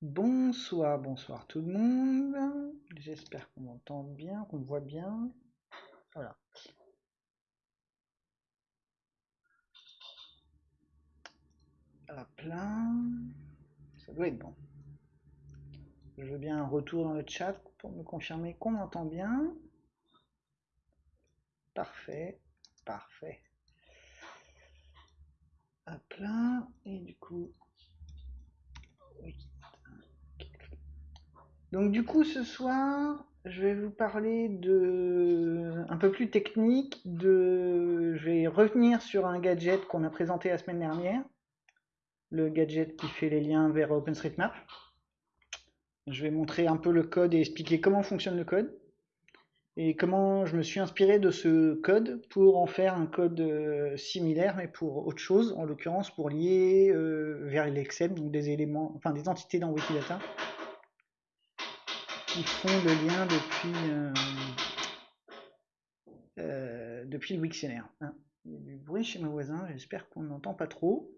Bonsoir, bonsoir tout le monde. J'espère qu'on m'entend bien, qu'on voit bien. Voilà. Hop là. Ça doit être bon. Je veux bien un retour dans le chat pour me confirmer qu'on m'entend bien. Parfait, parfait. Hop là. Et du coup, oui. Donc du coup, ce soir, je vais vous parler de un peu plus technique. Je vais revenir sur un gadget qu'on a présenté la semaine dernière, le gadget qui fait les liens vers OpenStreetMap. Je vais montrer un peu le code et expliquer comment fonctionne le code et comment je me suis inspiré de ce code pour en faire un code euh, similaire mais pour autre chose, en l'occurrence pour lier euh, vers l'Excel, donc des éléments, enfin des entités dans Wikidata qui font le lien depuis, euh, euh, depuis le Wiktionnaire. Hein. Il y a du bruit chez mes voisins, j'espère qu'on n'entend pas trop.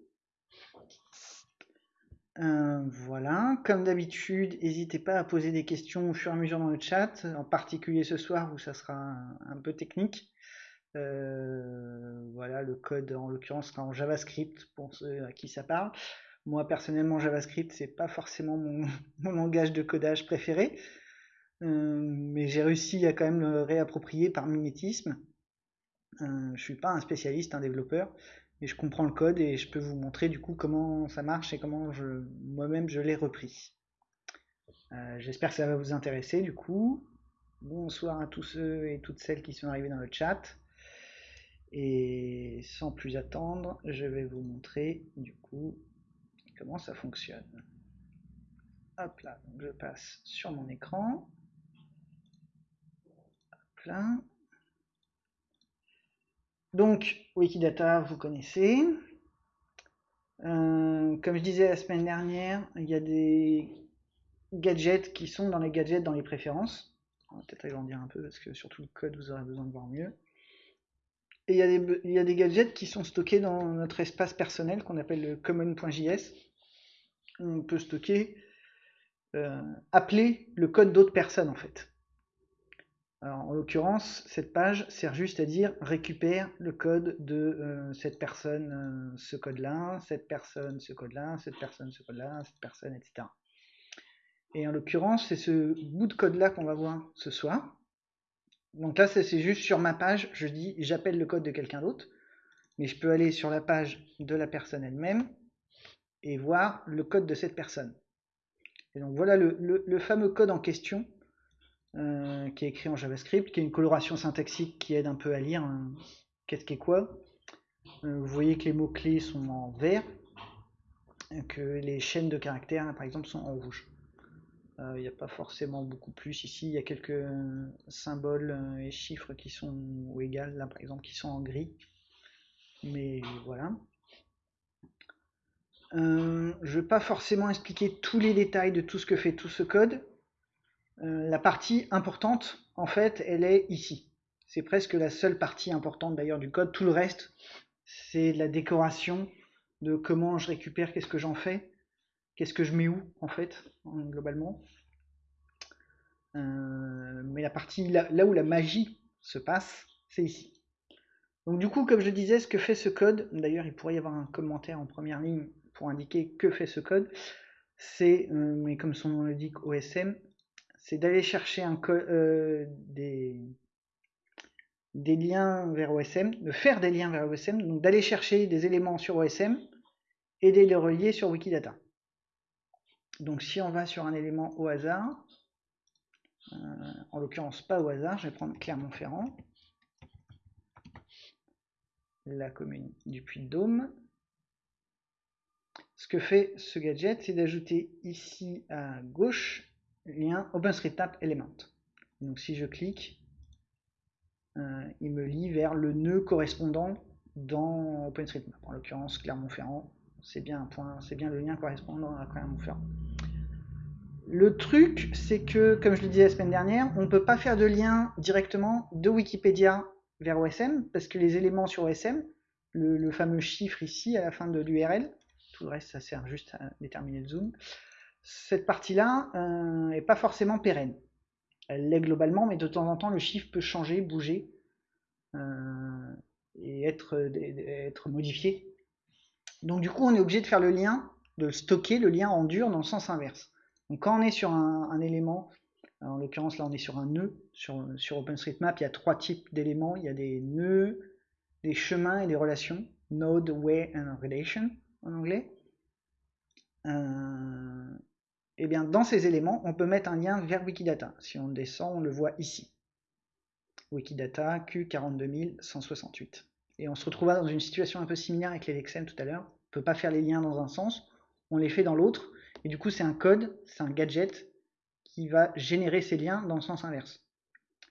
Euh, voilà, comme d'habitude, n'hésitez pas à poser des questions au fur et à mesure dans le chat, en particulier ce soir où ça sera un, peu technique. voilà, le code en l'occurrence sera en JavaScript pour ceux à qui ça parle. Moi personnellement, JavaScript c'est pas forcément mon, langage de codage préféré, mais j'ai réussi à quand même le réapproprier par mimétisme. Euh, je suis pas un spécialiste, un développeur, mais je comprends le code et je peux vous montrer du coup comment ça marche et comment je moi-même je l'ai repris. Euh, j'espère que ça va vous intéresser du coup. Bonsoir à tous ceux et toutes celles qui sont arrivés dans le chat. Et sans plus attendre, je vais vous montrer du coup comment ça fonctionne. Hop là, donc je passe sur mon écran. Donc, Wikidata, vous connaissez. Euh, comme je disais la semaine dernière, il y a des gadgets qui sont dans les gadgets dans les préférences. On va peut-être agrandir un peu parce que surtout le code, vous aurez besoin de voir mieux. Et il y, a des, gadgets qui sont stockés dans notre espace personnel qu'on appelle le common.js. On peut stocker, euh, appeler le code d'autres personnes en fait en l'occurrence, cette page sert juste à dire récupère le code de euh, cette personne, euh, ce code-là, cette personne, ce code-là, cette personne, ce code-là, cette personne, etc. Et en l'occurrence, c'est ce bout de code-là qu'on va voir ce soir. Donc là, c'est juste sur ma page, je dis j'appelle le code de quelqu'un d'autre, mais je peux aller sur la page de la personne elle-même et voir le code de cette personne. Et donc voilà le fameux code en question euh, qui est écrit en JavaScript, qui a une coloration syntaxique qui aide un peu à lire hein. qu'est-ce qui est quoi? Euh, vous voyez que les mots-clés sont en vert, que les chaînes de caractères, par exemple, sont en rouge. Euh, il n'y a pas forcément beaucoup plus ici, il y a quelques symboles et chiffres qui sont ou égal, là par exemple, qui sont en gris. Mais voilà. je ne vais pas forcément expliquer tous les détails de tout ce que fait tout ce code, la partie importante, en fait, elle est ici. C'est presque la seule partie importante d'ailleurs du code. Tout le reste, c'est la décoration, de comment je récupère, qu'est-ce que j'en fais, qu'est-ce que je mets où, en fait, globalement. Euh, mais la partie là, où la magie se passe, c'est ici. Donc du coup, comme je disais, ce que fait ce code, d'ailleurs il pourrait y avoir un commentaire en première ligne pour indiquer que fait ce code, c'est, euh, mais comme son nom l'indique, OSM, c'est d'aller chercher un euh, des, liens vers OSM, de faire des liens vers OSM, donc d'aller chercher des éléments sur OSM et de les relier sur Wikidata. Donc si on va sur un élément au hasard, euh, en l'occurrence pas au hasard, je vais prendre Clermont-Ferrand, la commune du Puy-de-Dôme. Ce que fait ce gadget, c'est d'ajouter ici à gauche lien OpenStreetMap Element. Donc si je clique, euh, il me lie vers le nœud correspondant dans OpenStreetMap. En l'occurrence, Clermont-Ferrand, c'est bien un point, c'est bien le lien correspondant à Clermont-Ferrand. Le truc, c'est que, comme je le disais la semaine dernière, on ne peut pas faire de lien directement de Wikipédia vers OSM, parce que les éléments sur OSM, le, le fameux chiffre ici à la fin de l'URL, tout le reste ça sert juste à déterminer le zoom, cette partie-là n'est pas forcément pérenne. Elle l'est globalement, mais de temps en temps, le chiffre peut changer, bouger et être, modifié. Donc du coup, on est obligé de faire le lien, de stocker le lien en dur dans le sens inverse. Donc quand on est sur un, élément, en l'occurrence là on est sur un nœud, sur, sur OpenStreetMap, il y a trois types d'éléments, il y a des nœuds, des chemins et des relations, node, way and relation en anglais. Euh, et bien dans ces éléments, on peut mettre un lien vers Wikidata. Si on descend, on le voit ici. Wikidata Q42168. Et on se retrouvera dans une situation un peu similaire avec les Lexem tout à l'heure. On peut pas faire les liens dans un sens, on les fait dans l'autre. Et du coup, c'est un code, c'est un gadget qui va générer ces liens dans le sens inverse.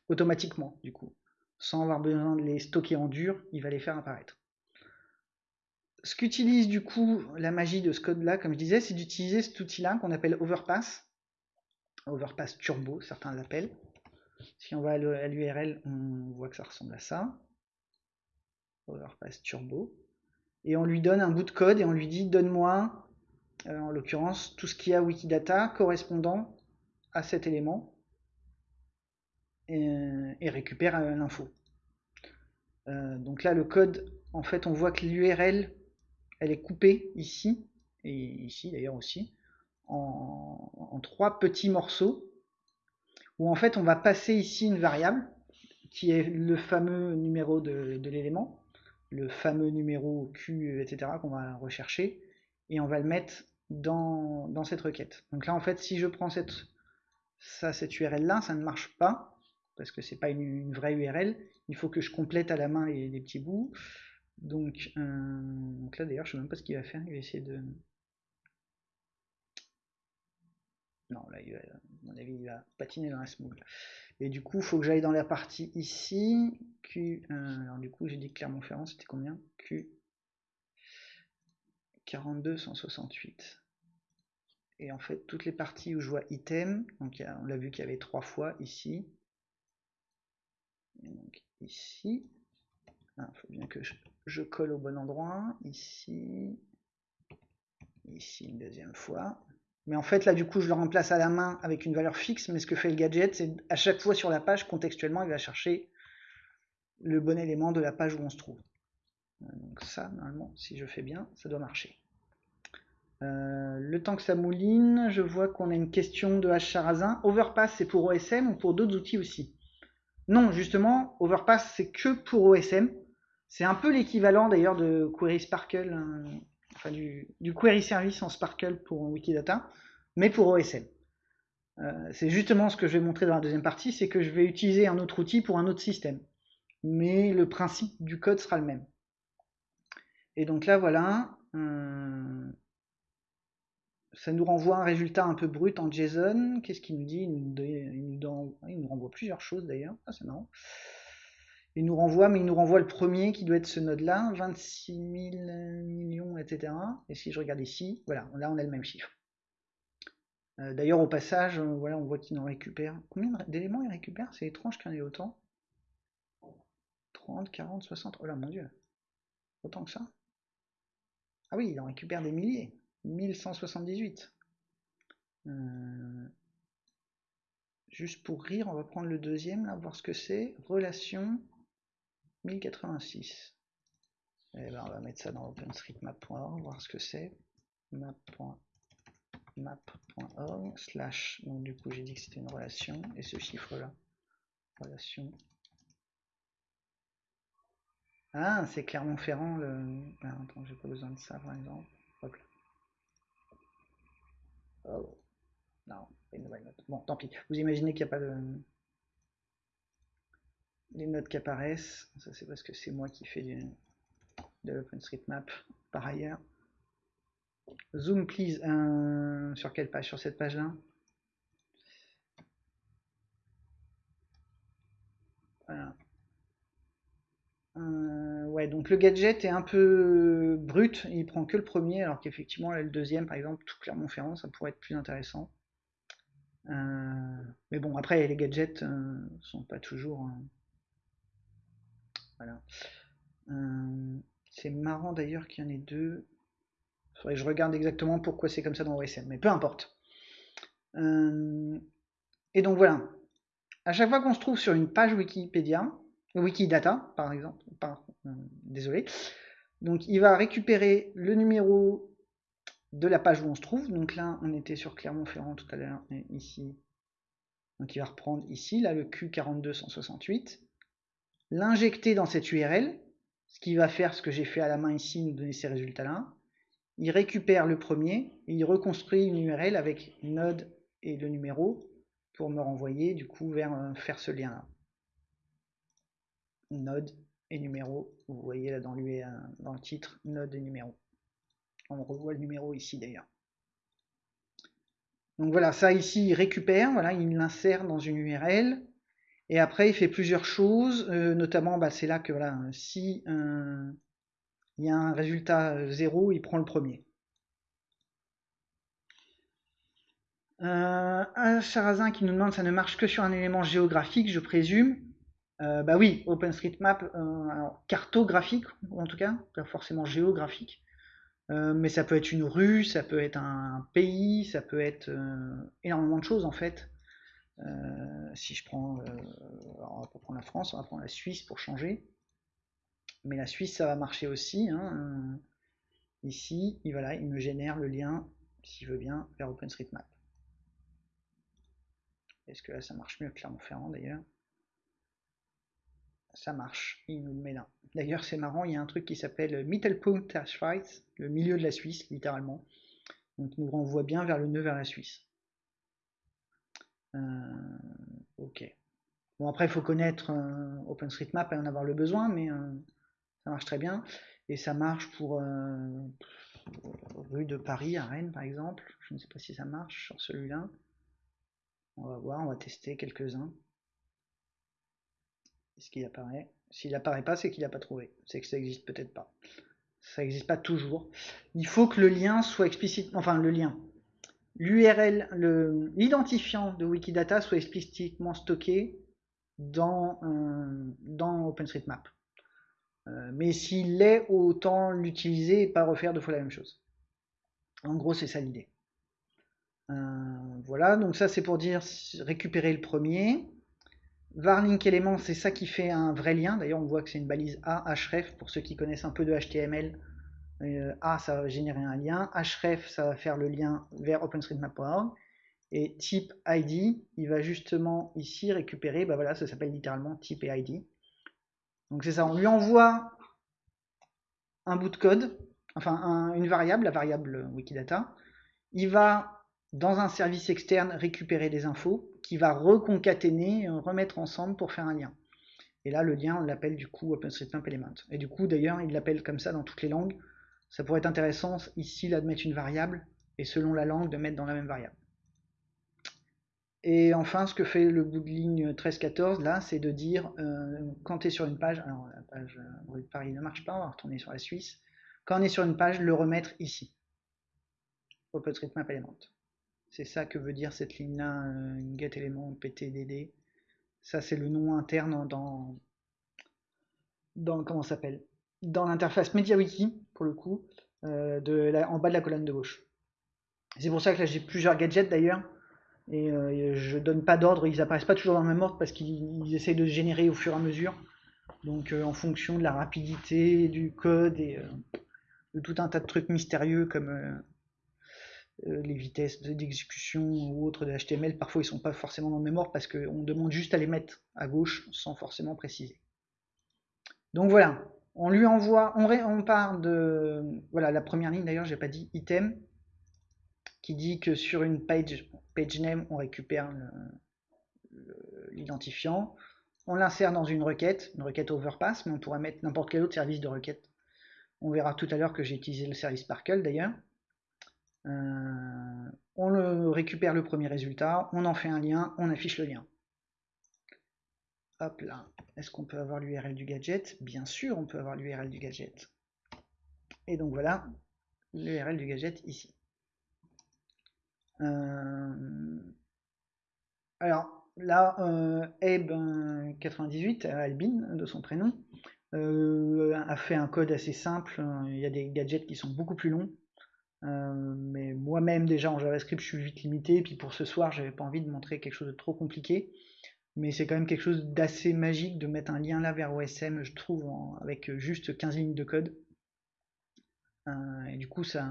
Automatiquement, du coup. Sans avoir besoin de les stocker en dur, il va les faire apparaître. Ce qu'utilise du coup la magie de ce code-là, comme je disais, c'est d'utiliser cet outil-là qu'on appelle Overpass. Overpass Turbo, certains l'appellent. Si on va à l'URL, on voit que ça ressemble à ça. Overpass Turbo. Et on lui donne un bout de code et on lui dit donne-moi, euh, en l'occurrence, tout ce qui a Wikidata correspondant à cet élément et, récupère euh, l'info. Euh, donc là, le code, en fait, on voit que l'URL, elle est coupée ici, et ici d'ailleurs aussi, en, trois petits morceaux où en fait on va passer ici une variable qui est le fameux numéro de, l'élément, le fameux numéro Q, etc. qu'on va rechercher, et on va le mettre dans, cette requête. Donc là en fait si je prends cette, ça, cette URL là, ça ne marche pas, parce que c'est pas une, vraie URL, il faut que je complète à la main les, petits bouts. Donc, euh, donc là d'ailleurs je sais même pas ce qu'il va faire, il va essayer de, Non, là, il va, à mon avis, il va patiner dans la smooth. Et du coup, il faut que j'aille dans la partie ici. Q, euh, alors du coup, j'ai dit Clermont-Ferrand, c'était combien? Q 4268. Et en fait, toutes les parties où je vois item, donc on l'a vu qu'il y avait trois fois ici. Et donc ici. Il ah, faut bien que je, colle au bon endroit. Ici. Ici une deuxième fois. Mais en fait, là, du coup, je le remplace à la main avec une valeur fixe. Mais ce que fait le gadget, c'est à chaque fois sur la page, contextuellement, il va chercher le bon élément de la page où on se trouve. Euh, donc ça, normalement, si je fais bien, ça doit marcher. Euh, le temps que ça mouline, je vois qu'on a une question de H. Overpass, c'est pour OSM ou pour d'autres outils aussi? Non, justement, Overpass, c'est que pour OSM. C'est un peu l'équivalent d'ailleurs de Query Sparkle, hein, enfin du, query service en Sparkle pour Wikidata, mais pour OSM. Euh, c'est justement ce que je vais montrer dans la deuxième partie, c'est que je vais utiliser un autre outil pour un autre système. Mais le principe du code sera le même. Et donc là, voilà, euh, ça nous renvoie un résultat un peu brut en JSON. Qu'est-ce qu'il nous dit? Il nous, il nous, renvoie plusieurs choses d'ailleurs. Ah, c'est marrant. Il nous renvoie, mais il nous renvoie le premier qui doit être ce node-là, 26 000 millions, etc. Et si je regarde ici, voilà, là on a le même chiffre. Euh, d'ailleurs, au passage, euh, voilà, on voit qu'il en récupère. Combien d'éléments il récupère? C'est étrange qu'il en ait autant. 30, 40, 60. Oh là, mon dieu. Autant que ça Ah oui, il en récupère des milliers. 1178. Euh, juste pour rire, on va prendre le deuxième, là, voir ce que c'est. Relation 1086. Et eh ben, on va mettre ça dans openstreetmap.org, voir ce que c'est. map.map.org slash, donc du coup j'ai dit que c'était une relation, et ce chiffre-là, relation. Ah, c'est Clermont-Ferrand, le... Ah, attends, j'ai pas besoin de ça par exemple. Hop là. Oh, non, une nouvelle note. Bon, tant pis. Vous imaginez qu'il n'y a pas de les notes qui apparaissent. Ça, c'est parce que c'est moi qui fais du, de l'OpenStreetMap par ailleurs. Zoom, please. Euh, sur quelle page? Sur cette page-là? Voilà. Euh, ouais, donc le gadget est un peu brut, il prend que le premier, alors qu'effectivement, le deuxième, par exemple, tout Clermont-Ferrand, ça pourrait être plus intéressant. Euh, mais bon, après, les gadgets sont pas toujours. Euh, c'est marrant d'ailleurs qu'il y en ait deux. Je regarde exactement pourquoi c'est comme ça dans OSM, mais peu importe. Euh, et donc voilà, à chaque fois qu'on se trouve sur une page Wikipédia, Wikidata par exemple, euh, désolé, donc il va récupérer le numéro de la page où on se trouve. Donc là, on était sur Clermont-Ferrand tout à l'heure, ici. Donc il va reprendre ici, là, le Q42168, l'injecter dans cette URL, ce qui va faire ce que j'ai fait à la main ici, nous donner ces résultats-là. Il récupère le premier, et il reconstruit une URL avec node et le numéro pour me renvoyer du coup vers euh, faire ce lien-là. Node et numéro, vous voyez là dans, dans le titre, node et numéro. On revoit le numéro ici d'ailleurs. Donc voilà, ça ici, il récupère, voilà, il l'insère dans une URL. Et après, il fait plusieurs choses, euh, notamment, bah, c'est là que voilà, si euh, il y a un résultat 0, il prend le premier. Euh, un Charazin qui nous demande ça ne marche que sur un élément géographique, je présume. bah oui, OpenStreetMap, cartographique en tout cas, pas forcément géographique. Euh, mais ça peut être une rue, ça peut être un pays, ça peut être euh, énormément de choses en fait. Euh, si je prends, on va pas prendre la France, on va prendre la Suisse pour changer. Mais la Suisse, ça va marcher aussi. Hein. Ici, il, voilà, il me génère le lien, s'il veut bien, vers OpenStreetMap. Est-ce que là, ça marche mieux que Clermont-Ferrand d'ailleurs? Ça marche, il nous le met là. D'ailleurs, c'est marrant, il y a un truc qui s'appelle Mittelpunkt Schweiz, le milieu de la Suisse, littéralement. Donc, il nous renvoie bien vers le nœud vers la Suisse. Euh, ok. Bon, après, il faut connaître euh, OpenStreetMap et en avoir le besoin, mais euh, ça marche très bien. Et ça marche pour rue de Paris à Rennes, par exemple. Je ne sais pas si ça marche sur celui-là. On va voir, on va tester quelques-uns. Est-ce qu'il apparaît? S'il n'apparaît pas, c'est qu'il n'a pas trouvé. C'est que ça n'existe peut-être pas. Ça n'existe pas toujours. Il faut que le lien soit explicitement, enfin le lien, l'URL, l'identifiant de Wikidata soit explicitement stocké dans, OpenStreetMap. Euh, mais s'il l'est, autant l'utiliser et pas refaire deux fois la même chose. En gros, c'est ça l'idée. Euh, voilà, donc ça c'est pour dire récupérer le premier. Varlink Element, c'est ça qui fait un vrai lien. D'ailleurs, on voit que c'est une balise A, href, pour ceux qui connaissent un peu de HTML. Euh, A, ça va générer un lien. href, ça va faire le lien vers OpenStreetMap.org. Et type ID, il va justement ici récupérer, bah voilà, ça s'appelle littéralement type et ID. Donc c'est ça, on lui envoie un bout de code, enfin une variable, la variable Wikidata. Il va dans un service externe récupérer des infos qui va reconcaténer, remettre ensemble pour faire un lien. Et là, le lien, on l'appelle du coup OpenStreetMap Element. Et du coup, d'ailleurs, il l'appelle comme ça dans toutes les langues. Ça pourrait être intéressant ici là de mettre une variable et selon la langue de mettre dans la même variable. Et enfin, ce que fait le bout de ligne 13-14 là, c'est de dire euh, quand tu es sur une page, alors la page euh, de Paris ne marche pas, on va retourner sur la Suisse. Quand on est sur une page, le remettre ici. OpenStreetMap Element. C'est ça que veut dire cette ligne-là, euh, get element ptdd. Ça, c'est le nom interne dans, dans comment s'appelle? Dans l'interface MediaWiki, pour le coup, euh, en bas de la colonne de gauche. C'est pour ça que là, j'ai plusieurs gadgets d'ailleurs. Et euh, je donne pas d'ordre, ils apparaissent pas toujours dans le même ordre parce qu'ils essayent de générer au fur et à mesure. Donc en fonction de la rapidité du code et de tout un tas de trucs mystérieux comme euh, les vitesses d'exécution ou autres de HTML, parfois ils sont pas forcément dans le même ordre parce qu'on demande juste à les mettre à gauche sans forcément préciser. Donc voilà, on lui envoie, on, part de, voilà la première ligne d'ailleurs, j'ai pas dit item, qui dit que sur une page, page name, on récupère l'identifiant, on l'insère dans une requête, une requête overpass, mais on pourrait mettre n'importe quel autre service de requête. On verra tout à l'heure que j'ai utilisé le service Sparkle d'ailleurs. Euh, on le récupère le premier résultat, on en fait un lien, on affiche le lien. Hop là. Est-ce qu'on peut avoir l'URL du gadget? Bien sûr, on peut avoir l'URL du gadget. Et donc voilà l'URL du gadget ici. Euh, alors là, euh, Abe98, Albin de son prénom, a fait un code assez simple. Il y a des gadgets qui sont beaucoup plus longs. mais moi-même déjà en JavaScript je suis vite limité, et puis pour ce soir j'avais pas envie de montrer quelque chose de trop compliqué mais c'est quand même quelque chose d'assez magique de mettre un lien là vers OSM, je trouve, avec juste 15 lignes de code. Euh, et du coup, ça,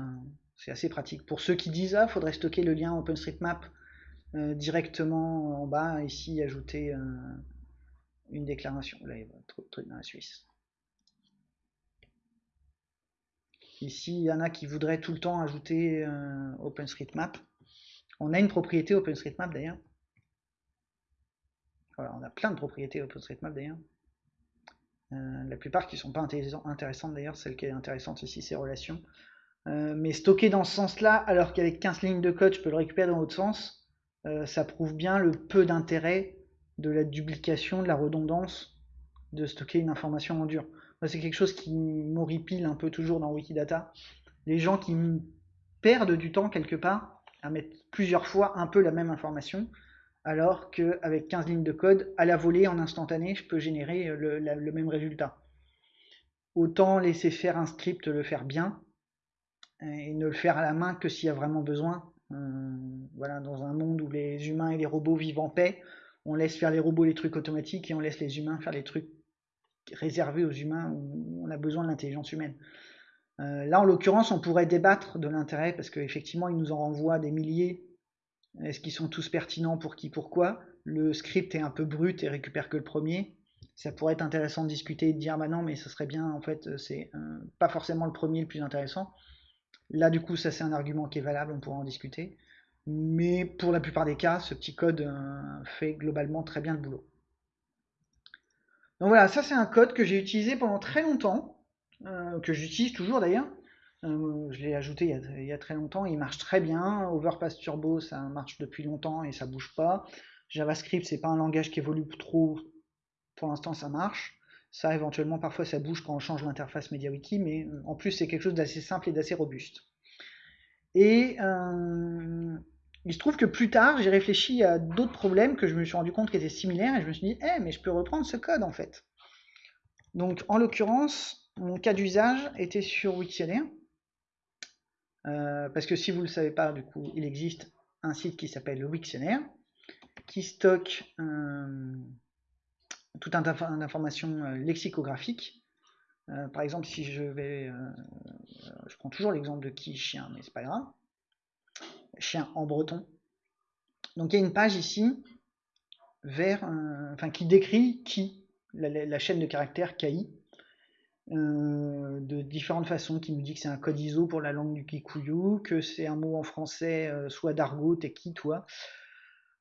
c'est assez pratique. Pour ceux qui disent, ah, faudrait stocker le lien OpenStreetMap euh, directement en bas, ici, ajouter euh, une déclaration. Là, il y a trop de trucs dans la Suisse. Ici, il y en a qui voudraient tout le temps ajouter OpenStreetMap. On a une propriété OpenStreetMap d'ailleurs on a plein de propriétés OpenStreetMap d'ailleurs. Euh, la plupart qui ne sont pas intéressantes d'ailleurs, celle qui est intéressante ici, c'est relations. Euh, mais stocker dans ce sens-là, alors qu'avec 15 lignes de code, je peux le récupérer dans l'autre sens, euh, ça prouve bien le peu d'intérêt de la duplication, de la redondance, de stocker une information en dur. c'est quelque chose qui m'horripile un peu toujours dans Wikidata. Les gens qui perdent du temps quelque part à mettre plusieurs fois un peu la même information, alors qu'avec 15 lignes de code, à la volée, en instantané, je peux générer le, même résultat. Autant laisser faire un script, le faire bien, et ne le faire à la main que s'il y a vraiment besoin. Euh, voilà, dans un monde où les humains et les robots vivent en paix, on laisse faire les robots les trucs automatiques et on laisse les humains faire les trucs réservés aux humains où on a besoin de l'intelligence humaine. Euh, là, en l'occurrence, on pourrait débattre de l'intérêt parce qu'effectivement, il nous en renvoie des milliers est-ce qu'ils sont tous pertinents pour qui, pourquoi Le script est un peu brut et récupère que le premier. Ça pourrait être intéressant de discuter et de dire bah non, mais ce serait bien, en fait, c'est euh, pas forcément le premier le plus intéressant. Là, du coup, ça c'est un argument qui est valable, on pourra en discuter. Mais pour la plupart des cas, ce petit code euh, fait globalement très bien le boulot. Donc voilà, ça c'est un code que j'ai utilisé pendant très longtemps, euh, que j'utilise toujours d'ailleurs, euh, je l'ai ajouté il y, a, très longtemps, il marche très bien. Overpass Turbo, ça marche depuis longtemps et ça bouge pas. JavaScript, c'est pas un langage qui évolue trop. Pour l'instant, ça marche. Ça, éventuellement, parfois, ça bouge quand on change l'interface MediaWiki, mais euh, en plus, c'est quelque chose d'assez simple et d'assez robuste. Et euh, il se trouve que plus tard, j'ai réfléchi à d'autres problèmes que je me suis rendu compte qui étaient similaires et je me suis dit, eh, mais je peux reprendre ce code en fait. Donc, en l'occurrence, mon cas d'usage était sur Wiktionnaire. Euh, parce que si vous ne le savez pas, du coup, il existe un site qui s'appelle le Wiktionnaire, qui stocke euh, tout un tas d'informations euh, lexicographiques. par exemple, si je vais, je prends toujours l'exemple de qui chien, mais c'est pas grave. Chien en breton. Donc il y a une page ici qui décrit qui, la, la chaîne de caractères KI, euh, de différentes façons, qui me dit que c'est un code ISO pour la langue du Kikuyu, que c'est un mot en français, euh, soit d'argot, t'es qui toi,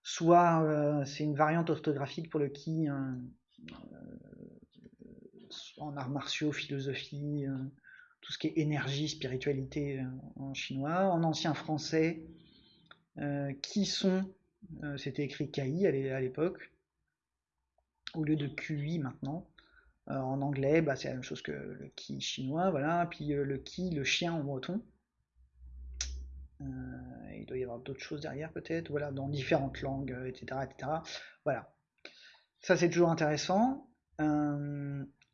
soit euh, c'est une variante orthographique pour le qui en arts martiaux, philosophie, tout ce qui est énergie, spiritualité en chinois, en ancien français, qui sont, c'était écrit KI à l'époque, au lieu de QI maintenant. Euh, en anglais, bah, c'est la même chose que le qui chinois, voilà. Puis euh, le qui, le chien en breton. Euh, il doit y avoir d'autres choses derrière peut-être, voilà, dans différentes langues, etc., etc. Voilà. Ça c'est toujours intéressant.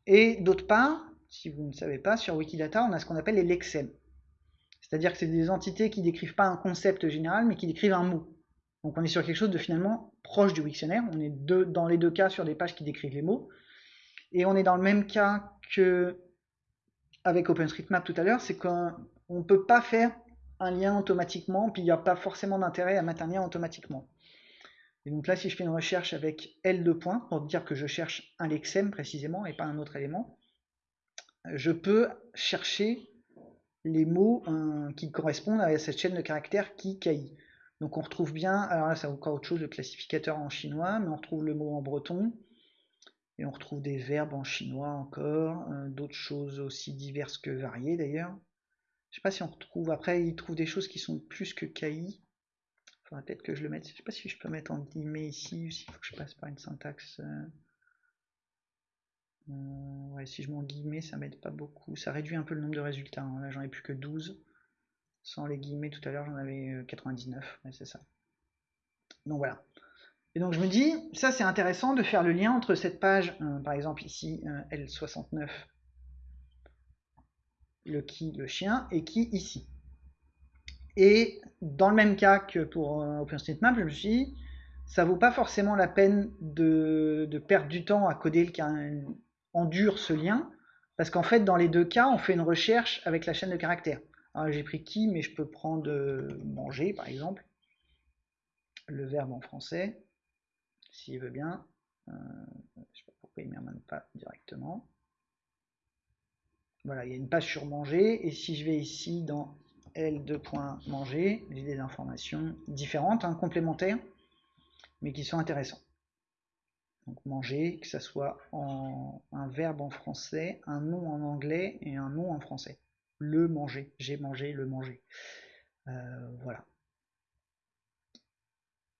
et d'autre part, si vous ne savez pas, sur Wikidata, on a ce qu'on appelle les lexèmes. C'est-à-dire que c'est des entités qui décrivent pas un concept général, mais qui décrivent un mot. Donc on est sur quelque chose de finalement proche du dictionnaire. On est dans les deux cas sur des pages qui décrivent les mots. Et on est dans le même cas que avec OpenStreetMap tout à l'heure, c'est qu'on ne peut pas faire un lien automatiquement, puis il n'y a pas forcément d'intérêt à mettre un lien automatiquement. Et donc là, si je fais une recherche avec L2 points, pour dire que je cherche un lexème précisément et pas un autre élément, je peux chercher les mots euh, qui correspondent à cette chaîne de caractères qui KI. Donc on retrouve bien, alors là c'est encore autre chose, le classificateur en chinois, mais on retrouve le mot en breton, et on retrouve des verbes en chinois encore, euh, d'autres choses aussi diverses que variées d'ailleurs. Je sais pas si on retrouve, après il trouve des choses qui sont plus que KI. Faudrait peut-être que je le mette, je sais pas si je peux mettre en guillemets ici, s'il faut que je passe par une syntaxe. Euh, euh, si je mets en guillemets, ça m'aide pas beaucoup. Ça réduit un peu le nombre de résultats. Hein. Là, j'en ai plus que 12. Sans les guillemets, tout à l'heure, j'en avais 99. Ouais, c'est ça. Donc voilà. Et donc je me dis, ça c'est intéressant de faire le lien entre cette page, euh, par exemple ici, euh, L69, le qui, le chien, et qui ici. Et dans le même cas que pour euh, OpenStreetMap, je me suis dit, ça vaut pas forcément la peine de, perdre du temps à coder le endure ce lien, parce qu'en fait, dans les deux cas, on fait une recherche avec la chaîne de caractères. J'ai pris qui, mais je peux prendre manger, par exemple, le verbe en français, s'il veut bien. Euh, je sais pas pourquoi il ne m'amène pas directement. Voilà, il y a une page sur manger, et si je vais ici dans L2.manger, j'ai des informations différentes, hein, complémentaires, mais qui sont intéressantes. Donc manger, que ce soit un verbe en français, un nom en anglais et un nom en français. Le manger, j'ai mangé, le manger. Euh, voilà.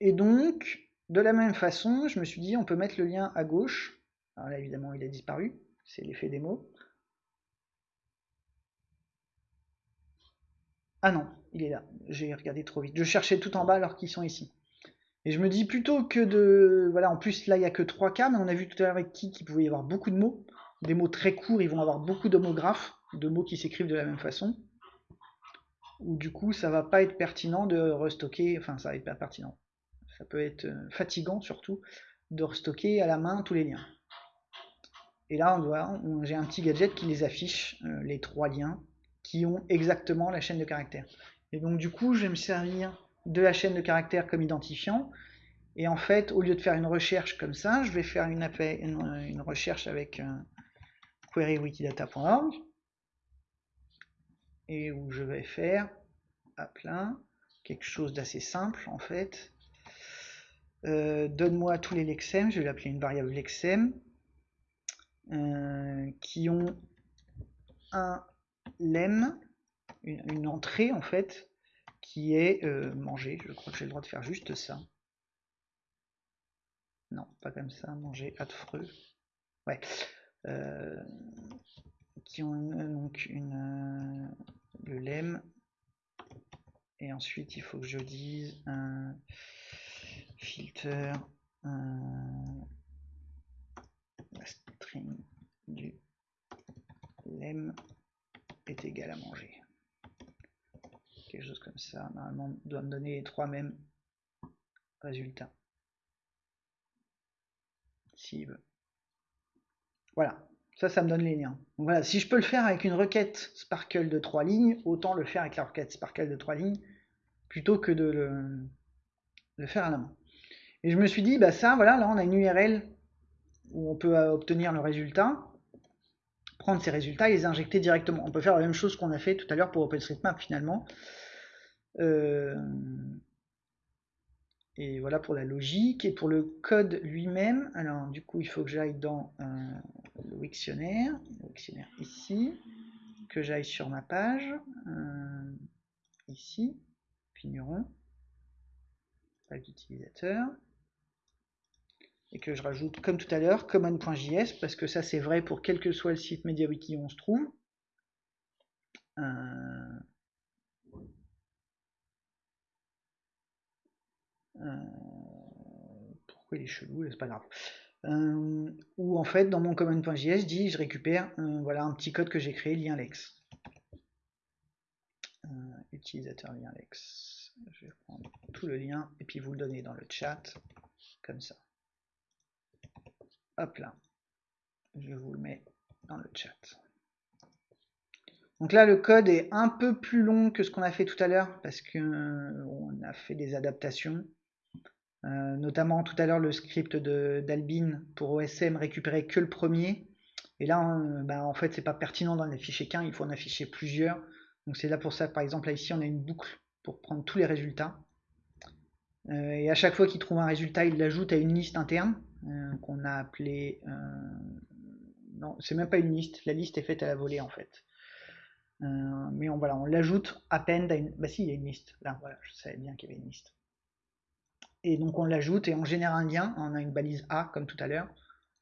Et donc, de la même façon, je me suis dit, on peut mettre le lien à gauche. Alors là, évidemment, il a disparu. C'est l'effet des mots. Ah non, il est là. J'ai regardé trop vite. Je cherchais tout en bas alors qu'ils sont ici. Et je me dis plutôt que de... Voilà, en plus là il n'y a que 3 cas, mais on a vu tout à l'heure avec qui qu'il pouvait y avoir beaucoup de mots. Des mots très courts, ils vont avoir beaucoup d'homographes, de mots qui s'écrivent de la même façon. Ou du coup ça va pas être pertinent de restocker, enfin ça va être pas pertinent. Ça peut être euh, fatigant surtout de restocker à la main tous les liens. Et là on doit, j'ai un petit gadget qui les affiche, euh, les trois liens, qui ont exactement la chaîne de caractères. Et donc du coup, je vais me servir de la chaîne de caractères comme identifiant. Et en fait, au lieu de faire une recherche comme ça, je vais faire une, une, recherche avec euh, querywikidata.org et où je vais faire à plein quelque chose d'assez simple en fait. Euh, donne-moi tous les lexèmes, je vais l'appeler une variable lexème, euh, qui ont un lemme, une, entrée en fait, qui est euh, manger. Je crois que j'ai le droit de faire juste ça. Non, pas comme ça, manger affreux. Ouais. Euh, qui ont donc une, le lemme. Et ensuite, il faut que je dise un filter un, la string du lemme est égal à manger. Quelque chose comme ça. Normalement, doit me donner les trois mêmes résultats. S'il veut. Voilà. Ça, ça me donne les liens. Donc voilà, si je peux le faire avec une requête Sparkle de trois lignes, autant le faire avec la requête Sparkle de trois lignes, plutôt que de le, faire à la main. Et je me suis dit, bah ça, voilà, là on a une URL où on peut obtenir le résultat prendre ces résultats et les injecter directement. On peut faire la même chose qu'on a fait tout à l'heure pour OpenStreetMap finalement. Euh, et voilà pour la logique. Et pour le code lui-même, alors du coup il faut que j'aille dans euh, le Wiktionnaire, le Wiktionnaire ici, que j'aille sur ma page, euh, ici, Pigneron, page d'utilisateur et que je rajoute comme tout à l'heure common.js parce que ça c'est vrai pour quel que soit le site MediaWiki où on se trouve. Euh, euh, pourquoi il est chelou, c'est pas grave. Euh, ou en fait dans mon common.js je dis je récupère voilà un petit code que j'ai créé lien lex. utilisateur lien lex. Je vais prendre tout le lien et puis vous le donner dans le chat comme ça. Hop là. Je vous le mets dans le chat. Donc là, le code est un peu plus long que ce qu'on a fait tout à l'heure parce qu'on euh, a fait des adaptations. Euh, notamment tout à l'heure le script d'Albin pour OSM récupérait que le premier. Et là, bah, en fait, c'est pas pertinent d'en afficher qu'un, il faut en afficher plusieurs. Donc c'est là pour ça, par exemple, là ici, on a une boucle pour prendre tous les résultats. Euh, et à chaque fois qu'il trouve un résultat, il l'ajoute à une liste interne. Euh, qu'on a appelé... Euh, non, c'est même pas une liste, la liste est faite à la volée en fait. Euh, mais on, voilà, on l'ajoute à peine. Bah si, il y a une liste. Là, voilà, je savais bien qu'il y avait une liste. Et donc on l'ajoute et on génère un lien, on a une balise A comme tout à l'heure,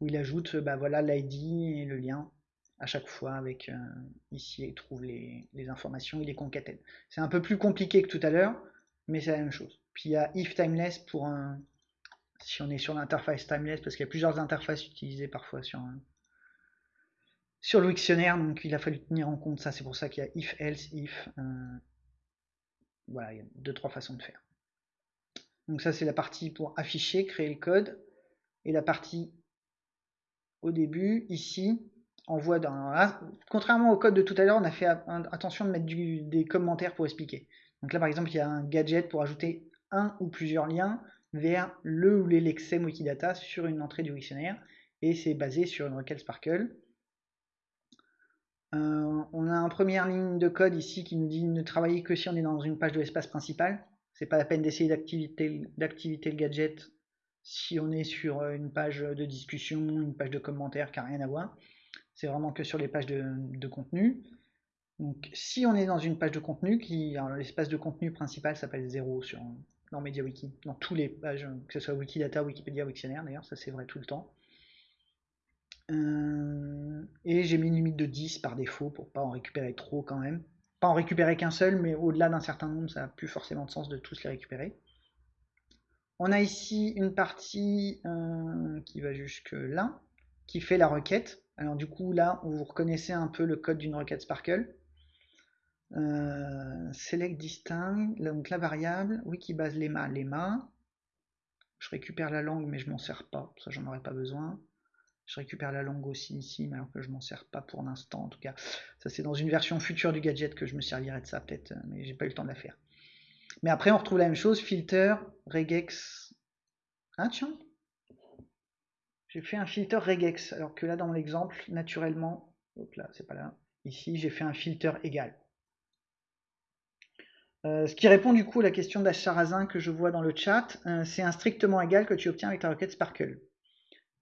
où il ajoute bah, voilà l'ID et le lien à chaque fois avec ici il trouve les, les, informations, il les concatène. C'est un peu plus compliqué que tout à l'heure, mais c'est la même chose. Puis il y a if timeless pour un, si on est sur l'interface timeless, parce qu'il y a plusieurs interfaces utilisées parfois sur, sur le dictionnaire, donc il a fallu tenir en compte ça, c'est pour ça qu'il y a if, else, if. Euh, voilà, il y a deux, trois façons de faire. Donc ça, c'est la partie pour afficher, créer le code. Et la partie au début, ici, envoie dans... contrairement au code de tout à l'heure, on a fait attention de mettre des commentaires pour expliquer. Donc là, par exemple, il y a un gadget pour ajouter un ou plusieurs liens vers le ou les lexem Wikidata sur une entrée du dictionnaire. Et c'est basé sur une requête Sparkle. Euh, on a en première ligne de code ici qui nous dit ne travailler que si on est dans une page de l'espace principal. C'est pas la peine d'essayer d'activer le gadget si on est sur euh, une page de discussion, une page de commentaires qui n'a rien à voir. C'est vraiment que sur les pages de, contenu. Donc si on est dans une page de contenu, qui l'espace de contenu principal s'appelle 0 sur, dans MediaWiki, dans tous les pages, que ce soit Wikidata, Wikipédia, Wiktionnaire d'ailleurs, ça c'est vrai tout le temps. Euh, et j'ai mis une limite de 10 par défaut pour pas en récupérer trop quand même. Pas en récupérer qu'un seul, mais au-delà d'un certain nombre, ça n'a plus forcément de sens de tous les récupérer. On a ici une partie euh, qui va jusque là, qui fait la requête. Alors du coup là, vous reconnaissez un peu le code d'une requête Sparkle. Euh, select distinct, donc la variable, wikibase lema, lema. Je récupère la langue mais je m'en sers pas, ça j'en aurais pas besoin. Je récupère la langue aussi ici, mais alors que je m'en sers pas pour l'instant en tout cas. Ça c'est dans une version future du gadget que je me servirai de ça peut-être, mais j'ai pas eu le temps de la faire. Mais après on retrouve la même chose, filter, regex. Ah tiens J'ai fait un filter regex, alors que là dans l'exemple, naturellement, hop là, c'est pas là, ici j'ai fait un filter égal. Euh, ce qui répond du coup à la question d'Acharazin que je vois dans le chat, euh, c'est un strictement égal que tu obtiens avec ta requête Sparkle.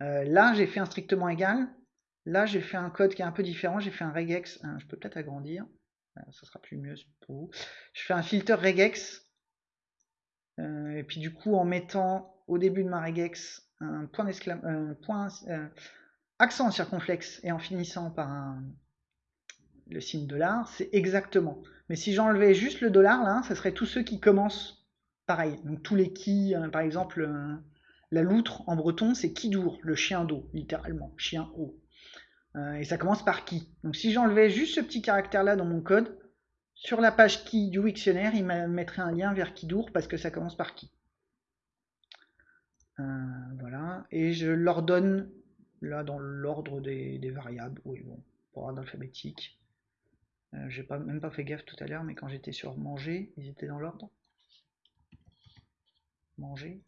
Euh, là, j'ai fait un strictement égal. Là, j'ai fait un code qui est un peu différent. J'ai fait un regex. Je peux peut-être agrandir. Ça sera plus mieux pour vous. Je fais un filter regex. Et puis du coup, en mettant au début de ma regex un point, point accent circonflexe et en finissant par le signe dollar, c'est exactement. Mais si j'enlevais juste le dollar là, ça serait tous ceux qui commencent pareil. Donc tous les qui, par exemple, la loutre en breton, c'est Kidour, le chien d'eau, littéralement, chien eau. Euh, et ça commence par qui? Donc si j'enlevais juste ce petit caractère-là dans mon code, sur la page qui du Wiktionnaire, il me mettrait un lien vers Kidour parce que ça commence par qui. Euh, voilà. Et je l'ordonne là dans l'ordre des, variables. Oui, bon, pour ordre alphabétique. Euh, j'ai pas, même pas fait gaffe tout à l'heure, mais quand j'étais sur manger, ils étaient dans l'ordre. Manger.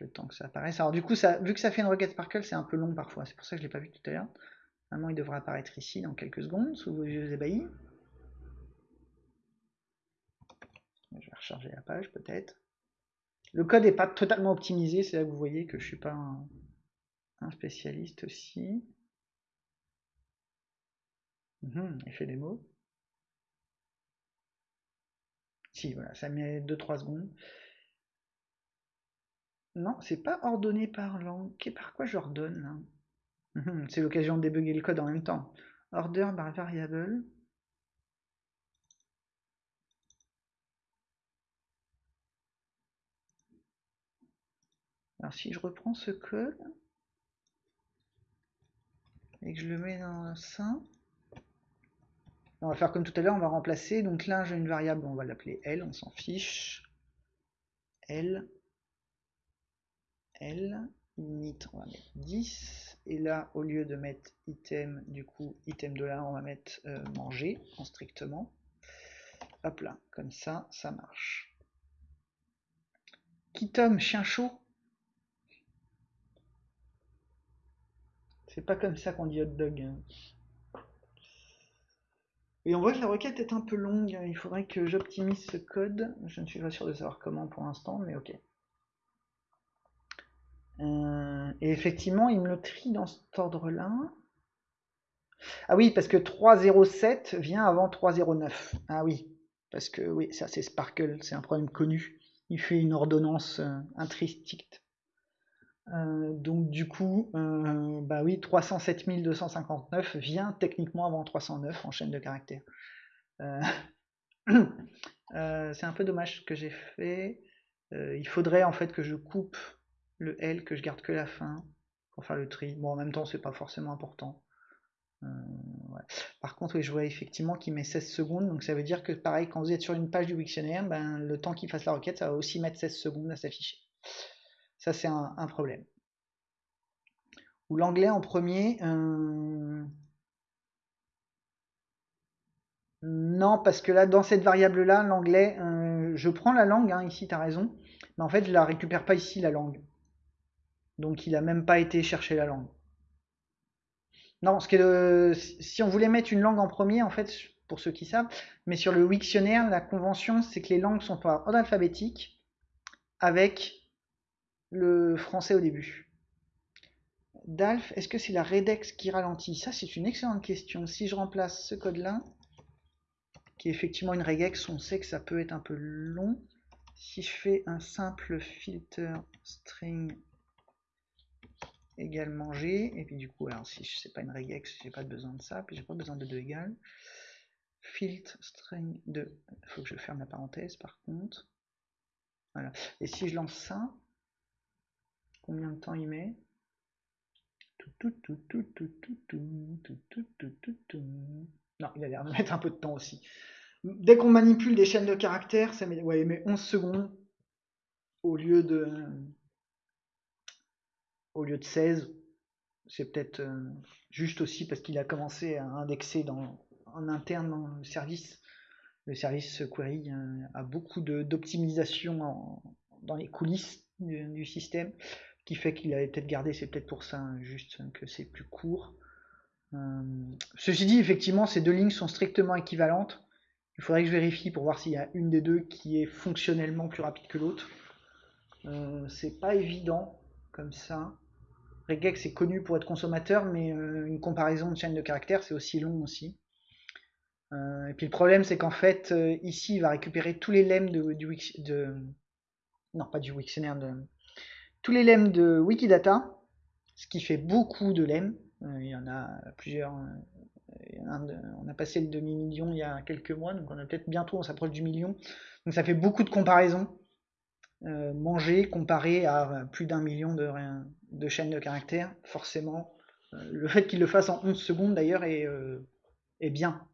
le temps que ça apparaisse. Alors du coup, ça, vu que ça fait une requête Sparkle, c'est un peu long parfois. C'est pour ça que je l'ai pas vu tout à l'heure. Normalement, il devrait apparaître ici dans quelques secondes, sous vos yeux ébahis. Je vais recharger la page peut-être. Le code n'est pas totalement optimisé, c'est là que vous voyez que je suis pas un, un spécialiste aussi. Mmh, effet des mots. Si, voilà, ça met 2-3 secondes. Non, c'est pas ordonné par langue. Par quoi j'ordonne mhm, C'est l'occasion de débugger le code en même temps. Order par variable. Alors si je reprends ce code et que je le mets dans sein, on va faire comme tout à l'heure, on va remplacer. Donc là, j'ai une variable, on va l'appeler L, on s'en fiche. L, L, init, on va mettre 10. Et là, au lieu de mettre item, du coup, item de là, on va mettre euh, manger en strictement. Hop là, comme ça, ça marche. Kitom, chien chaud? C'est pas comme ça qu'on dit hot dog. Et on voit que la requête est un peu longue, il faudrait que j'optimise ce code. Je ne suis pas sûr de savoir comment pour l'instant, mais ok. Euh, et effectivement, il me le trie dans cet ordre-là. Ah oui, parce que 307 vient avant 309. Ah oui, parce que oui, ça c'est Sparkle, c'est un problème connu. Il fait une ordonnance euh. Euh, donc du coup, euh, bah oui, 307 259 vient techniquement avant 309 en chaîne de caractères. Euh, c'est un peu dommage ce que j'ai fait. il faudrait en fait que je coupe le L, que je garde que la fin pour faire le tri. Bon, en même temps, c'est pas forcément important. Par contre, je vois effectivement qu'il met 16 secondes, donc ça veut dire que pareil, quand vous êtes sur une page du Wiktionnaire, ben, le temps qu'il fasse la requête, ça va aussi mettre 16 secondes à s'afficher. Ça, c'est un, problème. Ou l'anglais en premier. Euh, non, parce que là, dans cette variable-là, l'anglais, euh, je prends la langue, hein, ici, tu as raison, mais en fait, je la récupère pas ici, la langue. Donc, il n'a même pas été chercher la langue. Non, parce que si on voulait mettre une langue en premier, en fait, pour ceux qui savent, mais sur le Wiktionnaire, la convention, c'est que les langues sont par ordre alphabétique avec le français au début. DALF, est-ce que c'est la redex qui ralentit? Ça, c'est une excellente question. Si je remplace ce code-là, qui est effectivement une regex, on sait que ça peut être un peu long. Si je fais un simple filter string également G, et puis du coup, alors si sais pas une regex, j'ai pas besoin de ça, puis j'ai pas besoin de 2 égales. Filt string 2, il faut que je ferme la parenthèse par contre. Voilà. Et si je lance ça, combien de temps il met Non, il a l'air de mettre un peu de temps aussi. Dès qu'on manipule des chaînes de caractères, ça met, ouais, il met 11 secondes au lieu de au lieu de 16. C'est peut-être euh, juste aussi parce qu'il a commencé à indexer en interne dans le service. Le service query euh, a beaucoup d'optimisation dans les coulisses du, système, qui fait qu'il avait peut-être gardé, c'est peut-être pour ça, hein, juste que c'est plus court. Euh, ceci dit, effectivement, ces deux lignes sont strictement équivalentes. Il faudrait que je vérifie pour voir s'il y a une des deux qui est fonctionnellement plus rapide que l'autre. c'est pas évident comme ça. Regex est connu pour être consommateur, mais euh, une comparaison de chaîne de caractères, c'est aussi long aussi. Euh, et puis le problème, c'est qu'en fait, euh, ici, il va récupérer tous les lemmes de, du de, non pas du Wiktionnaire, de, tous les lemmes de Wikidata, ce qui fait beaucoup de lemmes. il y en a plusieurs. on a passé le demi-million il y a quelques mois, donc on a peut-être bientôt, on s'approche du million. Donc ça fait beaucoup de comparaisons. manger comparé à plus d'un million de, de chaîne de caractères, forcément, euh, le fait qu'il le fasse en 11 secondes d'ailleurs euh, est bien.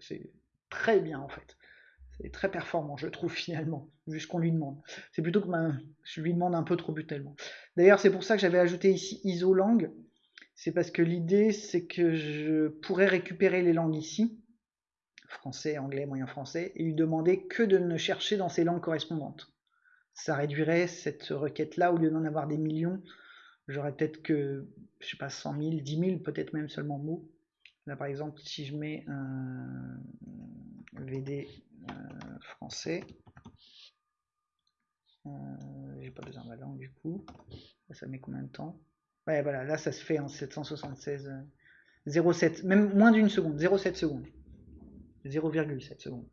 C'est très bien en fait. C'est très performant, je trouve finalement, vu ce qu'on lui demande. C'est plutôt que je lui demande un peu trop brutalement. D'ailleurs, c'est pour ça que j'avais ajouté ici isolang. C'est parce que l'idée, c'est que je pourrais récupérer les langues ici, français, anglais, moyen français, et lui demander que de ne chercher dans ces langues correspondantes. Ça réduirait cette requête-là, au lieu d'en avoir des millions, J'aurais peut-être que, je sais pas, 100 000, 10 000, peut-être même seulement mots. Là, par exemple, si je mets un VD français, euh, j'ai pas besoin de la langue du coup. ça met combien de temps? Ouais, voilà, là, ça se fait en 776, 0,7, même moins d'une seconde, 0,7 secondes. 0,7 secondes.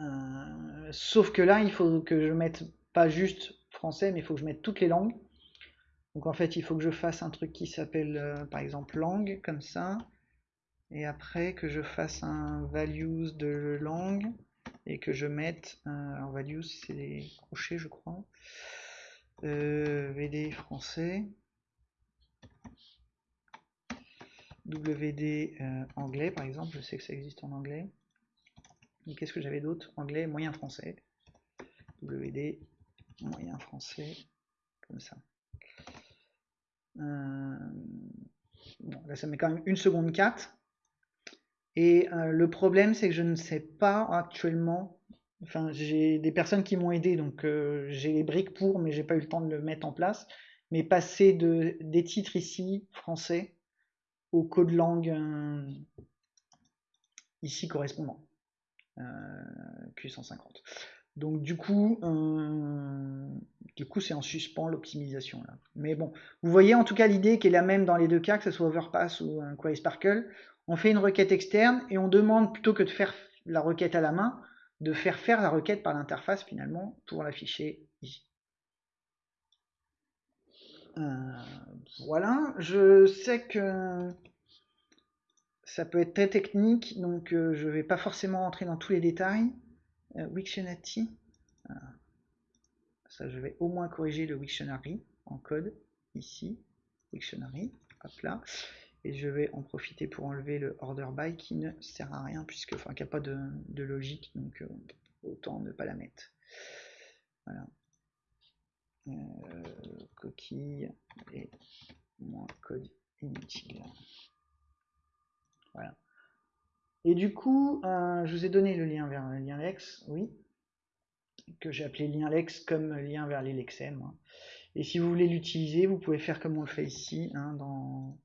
Euh, sauf que là, il faut que je mette pas juste français, mais il faut que je mette toutes les langues. Donc en fait, il faut que je fasse un truc qui s'appelle euh, par exemple langue, comme ça. Et après que je fasse un values de langue et que je mette, un values c'est des crochets je crois, euh, VD français, WD euh, anglais par exemple, je sais que ça existe en anglais. Et qu'est-ce que j'avais d'autre? Anglais, moyen français. WD, moyen français, comme ça. Euh, là, ça met quand même une seconde 4. Et euh, le problème, c'est que je ne sais pas actuellement. Enfin, j'ai des personnes qui m'ont aidé, donc euh, j'ai les briques pour, mais j'ai pas eu le temps de le mettre en place. Mais passer de, des titres ici, français, au code langue ici correspondant. Q150. Donc du coup, euh, du coup c'est en suspens l'optimisation là. Mais bon, vous voyez en tout cas l'idée qui est la même dans les deux cas, que ce soit Overpass ou un Sparkle. On fait une requête externe et on demande plutôt que de faire la requête à la main, de faire faire la requête par l'interface finalement pour l'afficher ici. Euh, voilà, je sais que ça peut être très technique, donc euh, je vais pas forcément rentrer dans tous les détails. Euh, Wiktionary. Ça, je vais au moins corriger le Wiktionary en code ici. Wiktionary, hop là. Et je vais en profiter pour enlever le order by qui ne sert à rien puisque enfin qu'il n'y a pas de, logique donc euh, autant ne pas la mettre. Voilà. Euh, coquille et moins code inutile. Voilà. Et du coup, euh, je vous ai donné le lien vers le lien Lex, oui, que j'ai appelé lien Lex comme lien vers les Lexem. Hein. Et si vous voulez l'utiliser, vous pouvez faire comme on le fait ici, hein, dans,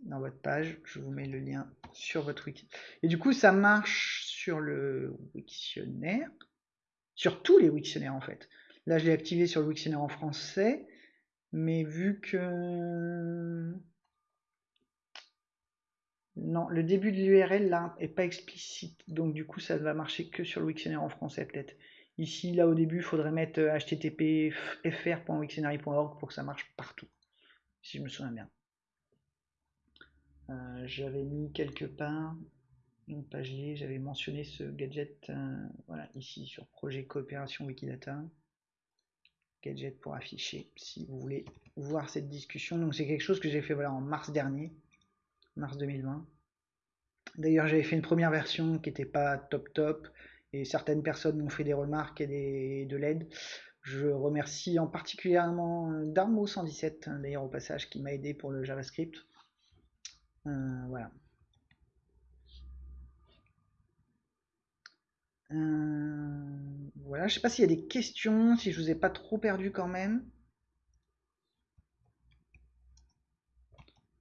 dans votre page. Je vous mets le lien sur votre wiki. Et du coup, ça marche sur le Wiktionnaire, sur tous les Wiktionnaires en fait. Là, je l'ai activé sur le Wiktionnaire en français, mais vu que non, le début de l'URL là est pas explicite, donc du coup ça va marcher que sur le Wiktionnaire en français peut-être. Ici, là au début, il faudrait mettre euh, fr.wiktionary.org pour que ça marche partout, si je me souviens bien. Euh, j'avais mis quelque part une page liée, j'avais mentionné ce gadget, euh, voilà, ici sur projet coopération Wikidata. Gadget pour afficher, si vous voulez voir cette discussion. Donc c'est quelque chose que j'ai fait voilà, en mars dernier mars 2020. D'ailleurs, j'avais fait une première version qui n'était pas top top, et certaines personnes m'ont fait des remarques et des, de l'aide. Je remercie en particulièrement Darmo 117, d'ailleurs au passage, qui m'a aidé pour le JavaScript. Euh, voilà. Euh, voilà, je sais pas s'il y a des questions, si je vous ai pas trop perdu quand même.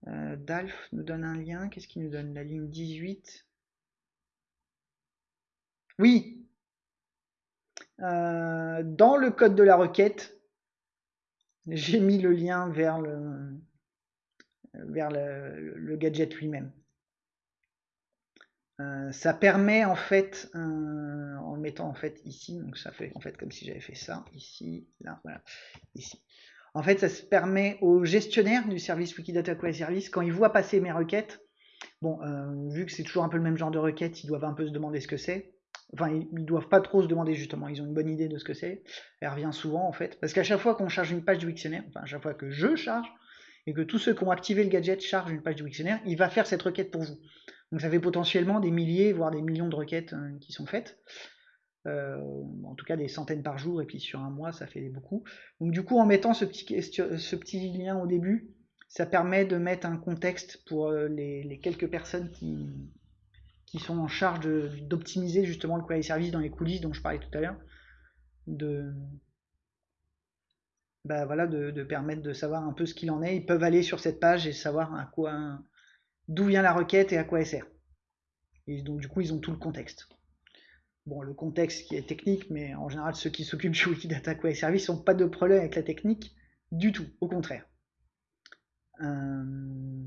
Euh, Dalf nous donne un lien. Qu'est-ce qu'il nous donne? La ligne 18. Oui Dans le code de la requête, j'ai mis le lien vers le, vers le, gadget lui-même. Euh, ça permet en fait, en mettant en fait ici, donc ça fait en fait comme si j'avais fait ça, ici, là, voilà, ici. En fait, ça se permet aux gestionnaires du service Wikidata Query Service, quand ils voient passer mes requêtes, bon, euh, vu que c'est toujours un peu le même genre de requête, ils doivent un peu se demander ce que c'est. Enfin, ils, doivent pas trop se demander justement, ils ont une bonne idée de ce que c'est. Elle revient souvent en fait, parce qu'à chaque fois qu'on charge une page du Wiktionnaire, enfin à chaque fois que je charge, et que tous ceux qui ont activé le gadget chargent une page du Wiktionnaire, il va faire cette requête pour vous. Donc ça fait potentiellement des milliers, voire des millions de requêtes euh, qui sont faites. Euh, en tout cas des centaines par jour, et puis sur un mois, ça fait beaucoup. Donc du coup, en mettant ce petit, ce petit lien au début, ça permet de mettre un contexte pour euh, les, quelques personnes qui, sont en charge d'optimiser justement le query service dans les coulisses dont je parlais tout à l'heure, bah voilà, de, permettre de savoir un peu ce qu'il en est. Ils peuvent aller sur cette page et savoir à quoi, d'où vient la requête et à quoi elle sert. Et donc du coup, ils ont tout le contexte bon, le contexte qui est technique, mais en général, ceux qui s'occupent du Wikidata Query Service n'ont pas de problème avec la technique du tout, au contraire. Euh,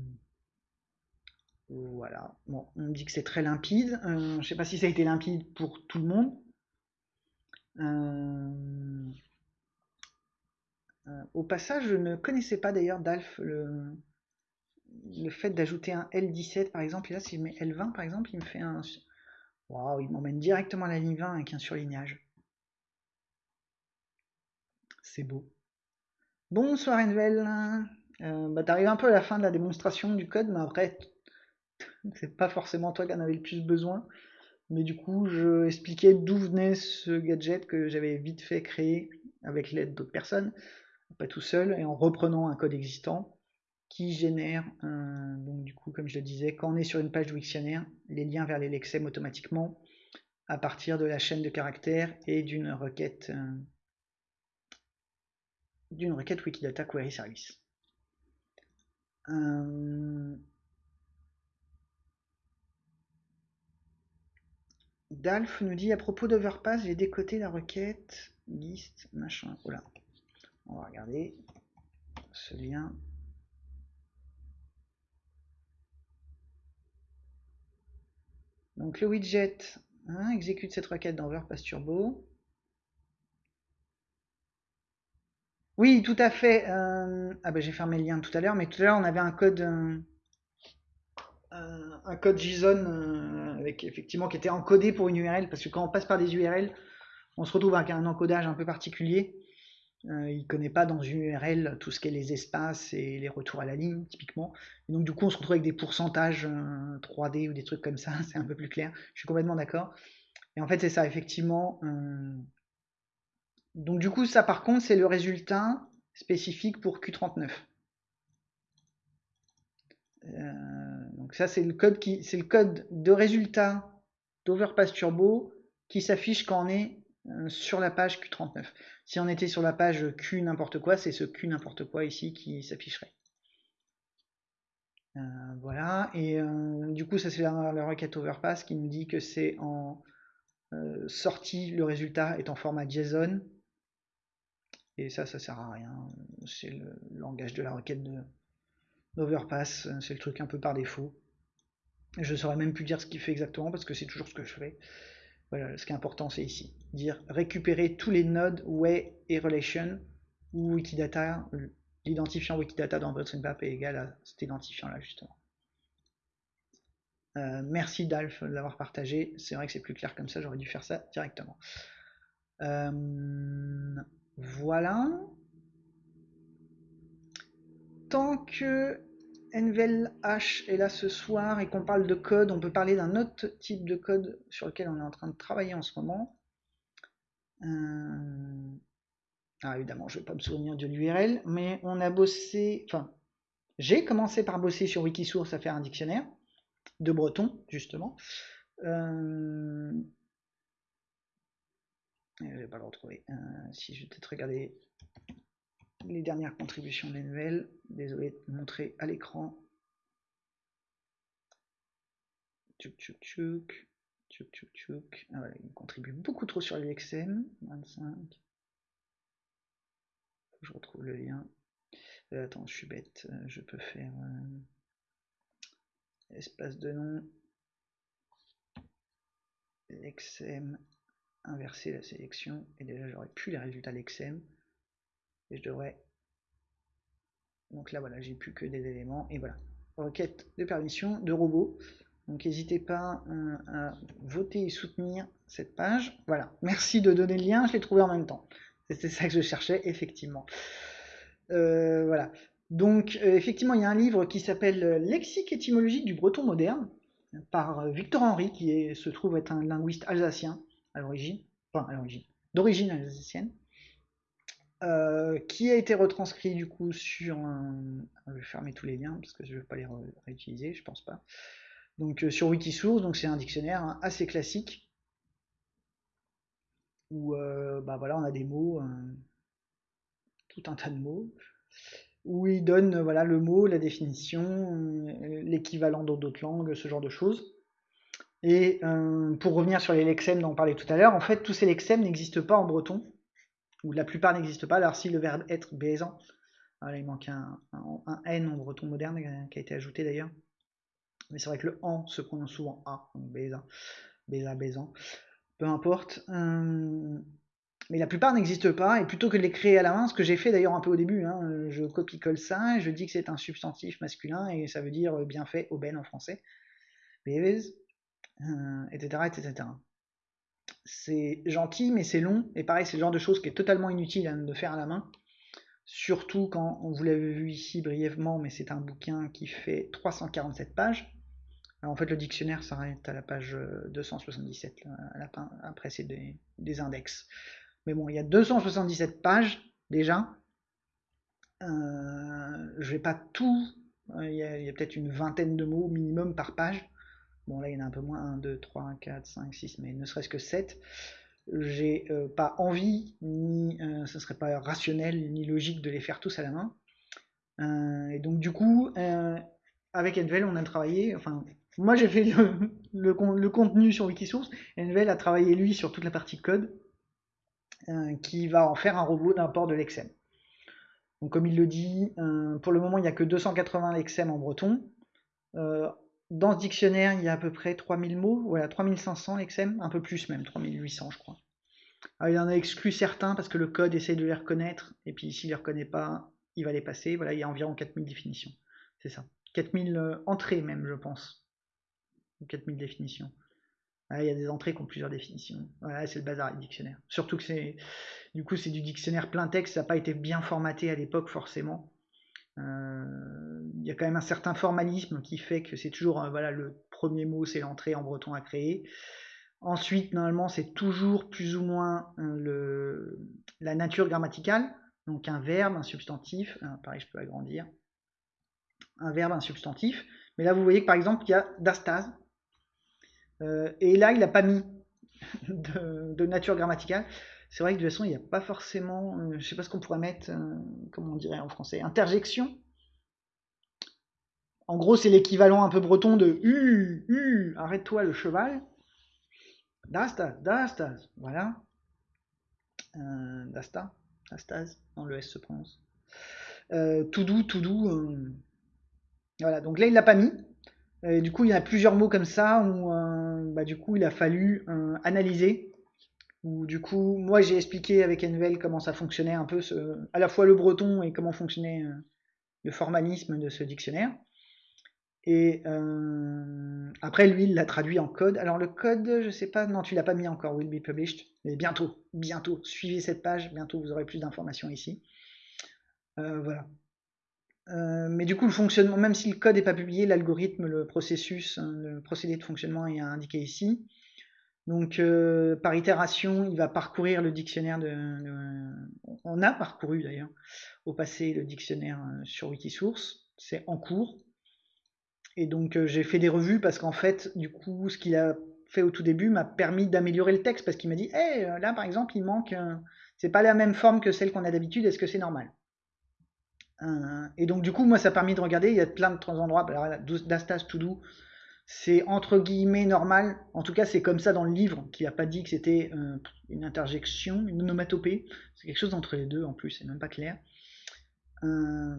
voilà, bon, on dit que c'est très limpide. Euh, je ne sais pas si ça a été limpide pour tout le monde. Euh, au passage, je ne connaissais pas d'ailleurs d'Alf le, le fait d'ajouter un L17 par exemple. Et là, si je mets L20 par exemple, il me fait un, Waouh, il m'emmène directement à la ligne 20 avec un surlignage. C'est beau. Bonsoir Envel. Euh, bah, T'arrives un peu à la fin de la démonstration du code, mais après, c'est pas forcément toi qui en avais le plus besoin. Mais du coup, je expliquais d'où venait ce gadget que j'avais vite fait créer avec l'aide d'autres personnes, pas tout seul, et en reprenant un code existant qui génère, donc du coup, comme je le disais, quand on est sur une page de Wiktionnaire, les liens vers les lexèmes automatiquement à partir de la chaîne de caractères et d'une requête euh, d'une requête Wikidata Query Service. Euh, Dalf nous dit à propos d'Overpass, j'ai décoté la requête list machin. Voilà. On va regarder ce lien. Donc le widget hein, exécute cette requête dans WordPress Turbo. Oui, tout à fait. Euh, ah ben j'ai fermé le lien tout à l'heure, mais tout à l'heure on avait un code, euh, un code JSON euh, avec effectivement qui était encodé pour une URL, parce que quand on passe par des URL, on se retrouve avec un encodage un peu particulier. Euh, il connaît pas dans une URL tout ce qu'est les espaces et les retours à la ligne, typiquement. Et donc, du coup, on se retrouve avec des pourcentages 3D ou des trucs comme ça, c'est un peu plus clair. Je suis complètement d'accord. Et en fait, c'est ça, effectivement. Donc, du coup, ça, par contre, c'est le résultat spécifique pour Q39. donc ça c'est le code qui c'est le code de résultat d'Overpass Turbo qui s'affiche quand on est euh, sur la page Q39. Si on était sur la page Q n'importe quoi, c'est ce Q n'importe quoi ici qui s'afficherait. Euh, voilà, et euh, du coup, ça c'est la, requête overpass qui nous dit que c'est en sortie, le résultat est en format JSON. Et ça, ça sert à rien. C'est le langage de la requête d'overpass, c'est le truc un peu par défaut. Je saurais même plus dire ce qu'il fait exactement parce que c'est toujours ce que je fais. Voilà, ce qui est important, c'est ici. Dire récupérer tous les nodes way et relation ou Wikidata, l'identifiant Wikidata dans votre map est égal à cet identifiant-là, justement. Euh, merci Dalf de l'avoir partagé. C'est vrai que c'est plus clair comme ça, j'aurais dû faire ça directement. Euh, voilà. Tant que Envel H est là ce soir et qu'on parle de code, on peut parler d'un autre type de code sur lequel on est en train de travailler en ce moment. Euh, ah, évidemment, je ne vais pas me souvenir de l'URL, mais on a bossé, enfin, j'ai commencé par bosser sur Wikisource à faire un dictionnaire de breton, justement. Euh... Je vais pas le retrouver. Euh, si je vais peut-être regarder les dernières contributions d'Envel. Désolé de montrer à l'écran. Tchouk tchouk tchouk. Ah il contribue beaucoup trop sur l'XM. 25. je retrouve le lien. Euh, attends, je suis bête. Euh, je peux faire euh, espace de nom. L'XM. Inverser la sélection. Et déjà, j'aurais plus les résultats l'XM et je devrais donc là voilà j'ai plus que des éléments et voilà requête de permission de robot donc n'hésitez pas euh, à voter et soutenir cette page. Voilà. Merci de donner le lien. Je l'ai trouvé en même temps. C'était ça que je cherchais effectivement. Euh, voilà. Donc euh, effectivement il y a un livre qui s'appelle lexique étymologique du breton moderne par Victor Henry qui se trouve être un linguiste alsacien à l'origine. Enfin à l'origine. D'origine alsacienne. Qui a été retranscrit du coup sur. Je vais fermer tous les liens parce que je ne vais pas les réutiliser, je pense pas. Donc euh, sur Wikisource, donc c'est un dictionnaire hein, assez classique où euh, bah voilà, on a des mots, tout un tas de mots, où il donne voilà, le mot, la définition, l'équivalent dans d'autres langues, ce genre de choses. Et pour revenir sur les lexèmes dont on parlait tout à l'heure, en fait tous ces lexèmes n'existent pas en breton ou la plupart n'existent pas. Alors si le verbe être baisant, il manque un, N en breton moderne euh, qui a été ajouté d'ailleurs. Mais c'est vrai que le en se prononce souvent A, donc baisant, baisa, baisant. Peu importe. Euh, mais la plupart n'existent pas, et plutôt que de les créer à la main, ce que j'ai fait d'ailleurs un peu au début, hein, je copie-colle ça, je dis que c'est un substantif masculin, et ça veut dire bien fait, aubaine en français, etc., etc., etc c'est gentil, mais c'est long. Et pareil, c'est le genre de choses qui est totalement inutile hein, de faire à la main. Surtout quand, vous l'avez vu ici brièvement, mais c'est un bouquin qui fait 347 pages. Alors en fait, le dictionnaire s'arrête à la page 277. après, c'est des, index. Mais bon, il y a 277 pages déjà. Euh, je vais pas tout. Il y a peut-être une vingtaine de mots minimum par page. Bon, là, il y en a un peu moins. 1, 2, 3, 4, 5, 6, mais ne serait-ce que 7. J'ai euh, pas envie, ni euh, ce serait pas rationnel, ni logique de les faire tous à la main. Euh, et donc, du coup, avec Envel, on a travaillé. Enfin, moi, j'ai fait le, contenu sur Wikisource. Envel a travaillé, lui, sur toute la partie code, qui va en faire un robot d'import de l'exem. Donc, comme il le dit, pour le moment, il n'y a que 280 lexem en breton dans ce dictionnaire, il y a à peu près 3000 mots, voilà, 3500 XM, un peu plus même, 3800 je crois. il en a exclu certains parce que le code essaye de les reconnaître, et puis s'il les reconnaît pas, il va les passer. Voilà, il y a environ 4000 définitions. C'est ça. 4000 euh, entrées même, je pense. 4000 définitions. il y a des entrées qui ont plusieurs définitions. Voilà, c'est le bazar du dictionnaire. Surtout que c'est, du coup, c'est du dictionnaire plein texte, ça n'a pas été bien formaté à l'époque forcément. Euh, il y a quand même un certain formalisme qui fait que c'est toujours, euh, voilà, le premier mot, c'est l'entrée en breton à créer. Ensuite, normalement, c'est toujours plus ou moins euh, la nature grammaticale, donc un verbe, un substantif, pareil, je peux agrandir, un verbe, un substantif. Mais là, vous voyez que par exemple, il y a d'astase, et là, il n'a pas mis de, nature grammaticale. C'est vrai que de toute façon, il n'y a pas forcément, je ne sais pas ce qu'on pourrait mettre, comment on dirait en français, interjection. En gros, c'est l'équivalent un peu breton de U, U, arrête-toi le cheval. Dastas, dastas, voilà. Euh, dasta, dastas, non, le S se prononce. Euh, tout doux, tout doux. Euh, voilà, donc là, il l'a pas mis. Du coup, il y a plusieurs mots comme ça où euh, bah, du coup, il a fallu analyser. Où, du coup, moi, j'ai expliqué avec Envel comment ça fonctionnait un peu, ce, à la fois le breton et comment fonctionnait le formalisme de ce dictionnaire. Et euh, après, lui, il l'a traduit en code. Alors le code, je sais pas, non, tu l'as pas mis encore, will be published. Mais bientôt, bientôt, suivez cette page, bientôt vous aurez plus d'informations ici. Euh, voilà. Euh, mais du coup, le fonctionnement, même si le code n'est pas publié, l'algorithme, le processus, hein, le procédé de fonctionnement est indiqué ici. Donc, par itération, il va parcourir le dictionnaire de, on a parcouru d'ailleurs au passé le dictionnaire sur Wikisource. C'est en cours. Et donc euh, j'ai fait des revues parce qu'en fait, du coup, ce qu'il a fait au tout début m'a permis d'améliorer le texte parce qu'il m'a dit, hé, euh, là par exemple, il manque, c'est pas la même forme que celle qu'on a d'habitude, est-ce que c'est normal? euh, Et donc du coup, moi, ça a permis de regarder, il y a plein de endroits, d'Astas to do, c'est entre guillemets normal, en tout cas c'est comme ça dans le livre, qui n'a pas dit que c'était une interjection, une onomatopée, c'est quelque chose entre les deux en plus, c'est même pas clair. Euh,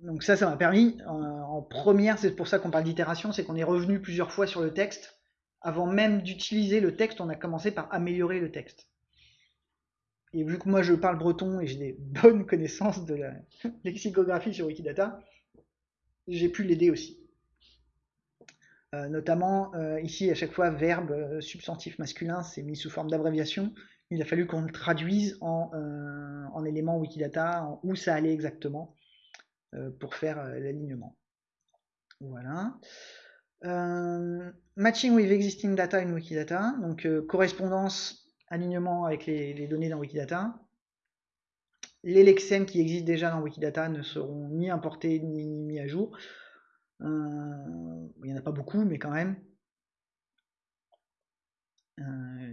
donc ça, ça m'a permis, en, première, c'est pour ça qu'on parle d'itération, c'est qu'on est revenu plusieurs fois sur le texte. Avant même d'utiliser le texte, on a commencé par améliorer le texte. Et vu que moi je parle breton et j'ai des bonnes connaissances de la lexicographie sur Wikidata, j'ai pu l'aider aussi. Euh, notamment euh, ici à chaque fois verbe euh, substantif masculin c'est mis sous forme d'abréviation il a fallu qu'on le traduise en, en éléments Wikidata en où ça allait exactement pour faire l'alignement. Voilà. Matching with existing data in Wikidata, donc correspondance, alignement avec les, données dans Wikidata. Les lexèmes qui existent déjà dans Wikidata ne seront ni importés ni, mis à jour. il n'y en a pas beaucoup, mais quand même.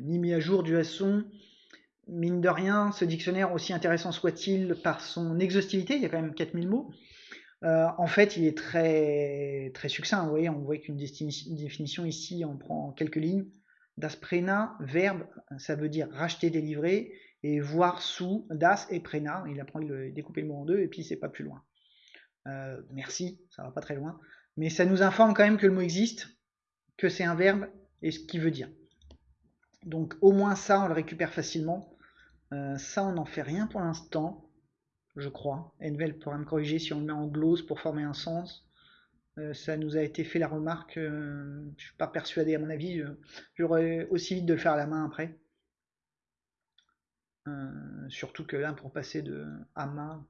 ni mis à jour du façon mine de rien, ce dictionnaire, aussi intéressant soit-il par son exhaustivité, il y a quand même 4000 mots, euh, en fait, il est très, très succinct. Vous voyez, on voit qu'une définition ici, on prend quelques lignes. Das prena, verbe, ça veut dire racheter, délivrer, et voir sous das et prena. Il apprend à découper le mot en deux, et puis c'est pas plus loin. Euh, merci, ça va pas très loin. Mais ça nous informe quand même que le mot existe, que c'est un verbe, et ce qu'il veut dire. Donc au moins ça, on le récupère facilement. Euh, ça, on n'en fait rien pour l'instant je crois. Envel pourra me corriger si on le met en glose pour former un sens. Euh, ça nous a été fait la remarque, euh, je suis pas persuadé à mon avis, j'aurais aussi vite de le faire à la main après. Euh, surtout que là, pour passer de Ama,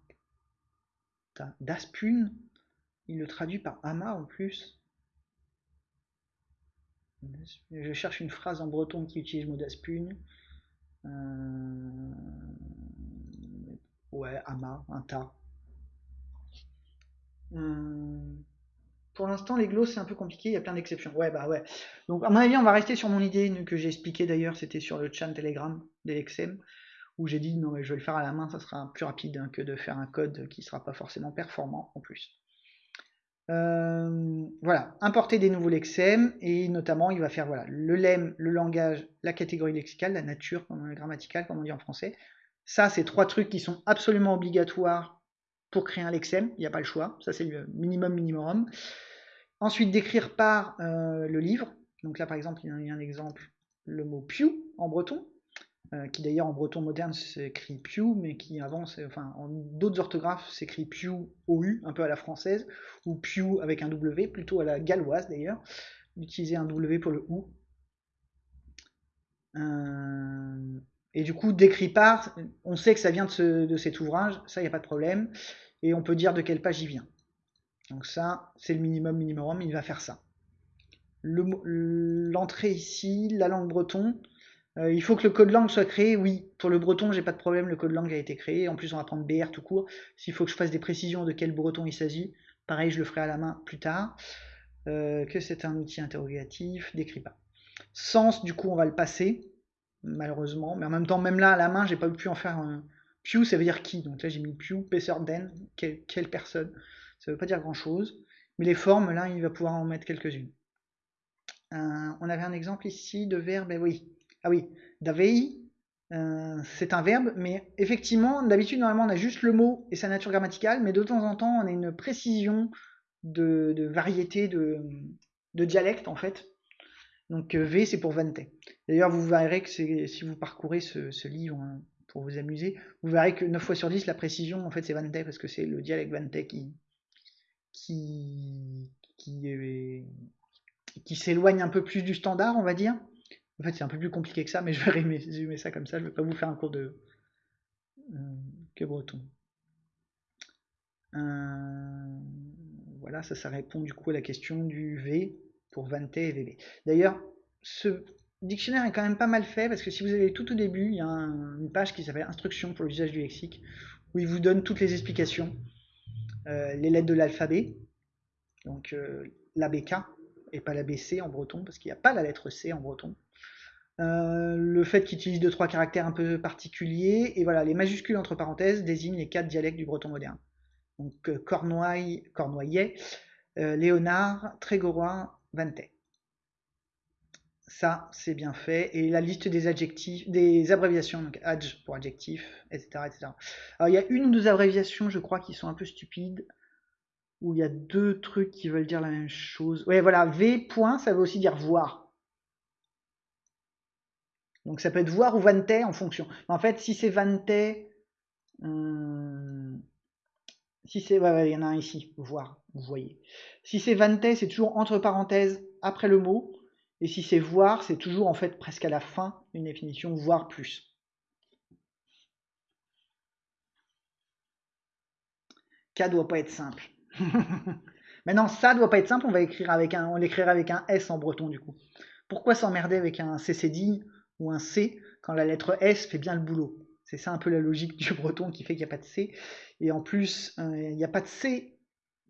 d'Aspun, il le traduit par Ama en plus. Je cherche une phrase en breton qui utilise le mot d'Aspun. Ouais, amas, un tas. Pour l'instant, les glosses, c'est un peu compliqué, il y a plein d'exceptions. Ouais, bah ouais. Donc, à mon avis, on va rester sur mon idée que j'ai expliqué d'ailleurs, c'était sur le chat Telegram d'Elexem, où j'ai dit non, mais je vais le faire à la main, ça sera plus rapide hein, que de faire un code qui sera pas forcément performant en plus. Euh, voilà, importer des nouveaux lexèmes, et notamment, il va faire voilà, le lemme, le langage, la catégorie lexicale, la nature grammaticale, comme on dit en français, ça, c'est trois trucs qui sont absolument obligatoires pour créer un lexème. Il n'y a pas le choix. Ça, c'est le minimum minimum. Ensuite, d'écrire par euh, le livre. Donc là, par exemple, il y a un exemple, le mot piou en breton, euh, qui d'ailleurs en breton moderne s'écrit piou, mais qui avant, enfin, en d'autres orthographes, s'écrit piou OU, un peu à la française, ou piou avec un W, plutôt à la galloise d'ailleurs. d'utiliser un W pour le OU. Euh, et du coup, décripart, on sait que ça vient de, cet ouvrage, ça, il n'y a pas de problème. Et on peut dire de quelle page il vient. Donc ça, c'est le minimum minimum, il va faire ça. L'entrée ici, la langue breton, euh, il faut que le code langue soit créé, oui. Pour le breton, j'ai pas de problème, le code langue a été créé. En plus, on va prendre BR tout court. S'il faut que je fasse des précisions de quel breton il s'agit, pareil, je le ferai à la main plus tard. Euh, que c'est un outil interrogatif, décrit. Sens, du coup, on va le passer malheureusement. Mais en même temps, même là, à la main, j'ai pas pu en faire un. Pew, ça veut dire qui? Donc là, j'ai mis Pew, den quelle, quelle personne? Ça veut pas dire grand chose. Mais les formes, là, il va pouvoir en mettre quelques-unes. Euh, on avait un exemple ici de verbe, oui. Ah oui, davei, euh, c'est un verbe, mais effectivement, d'habitude, normalement, on a juste le mot et sa nature grammaticale, mais de temps en temps, on a une précision de, variété de dialecte, en fait, donc euh, V, c'est pour Vante. D'ailleurs, vous verrez que si vous parcourez ce, livre hein, pour vous amuser, vous verrez que 9 fois sur 10, la précision, en fait, c'est Vante, parce que c'est le dialecte Vante qui, qui, qui, s'éloigne un peu plus du standard, on va dire. En fait, c'est un peu plus compliqué que ça, mais je vais résumer ça comme ça. Je ne vais pas vous faire un cours de euh, que breton. Euh, voilà, ça, ça répond du coup à la question du V pour Vante et VB. D'ailleurs, ce dictionnaire est quand même pas mal fait parce que si vous allez tout au début, il y a une page qui s'appelle Instruction pour l'usage du lexique où il vous donne toutes les explications, euh, les lettres de l'alphabet, donc euh, l'ABK et pas l'ABC en breton parce qu'il n'y a pas la lettre C en breton. Euh, le fait qu'il utilise deux trois caractères un peu particuliers et voilà les majuscules entre parenthèses désignent les quatre dialectes du breton moderne. Donc Cornouailles, Cornouaillet, Léonard, Trégorois, Vante. Ça, c'est bien fait. Et la liste des adjectifs, des abréviations, donc adj pour adjectif, etc., etc. Alors, il y a une ou deux abréviations, je crois, qui sont un peu stupides. Où il y a deux trucs qui veulent dire la même chose. Ouais, voilà, V point, ça veut aussi dire voir. Donc ça peut être voir ou Vante en fonction. En fait, si c'est Vante, euh, si c'est, il y en a un ici, voir, vous voyez. Si c'est Vante, c'est toujours entre parenthèses après le mot. Et si c'est voir, c'est toujours en fait presque à la fin une définition, voire plus. K doit pas être simple. Maintenant, ça doit pas être simple, on va écrire avec un, on l'écrira avec un S en breton du coup. Pourquoi s'emmerder avec un CCD ou un C quand la lettre S fait bien le boulot? C'est ça un peu la logique du breton qui fait qu'il n'y a pas de C. Et en plus, euh, il n'y a pas de C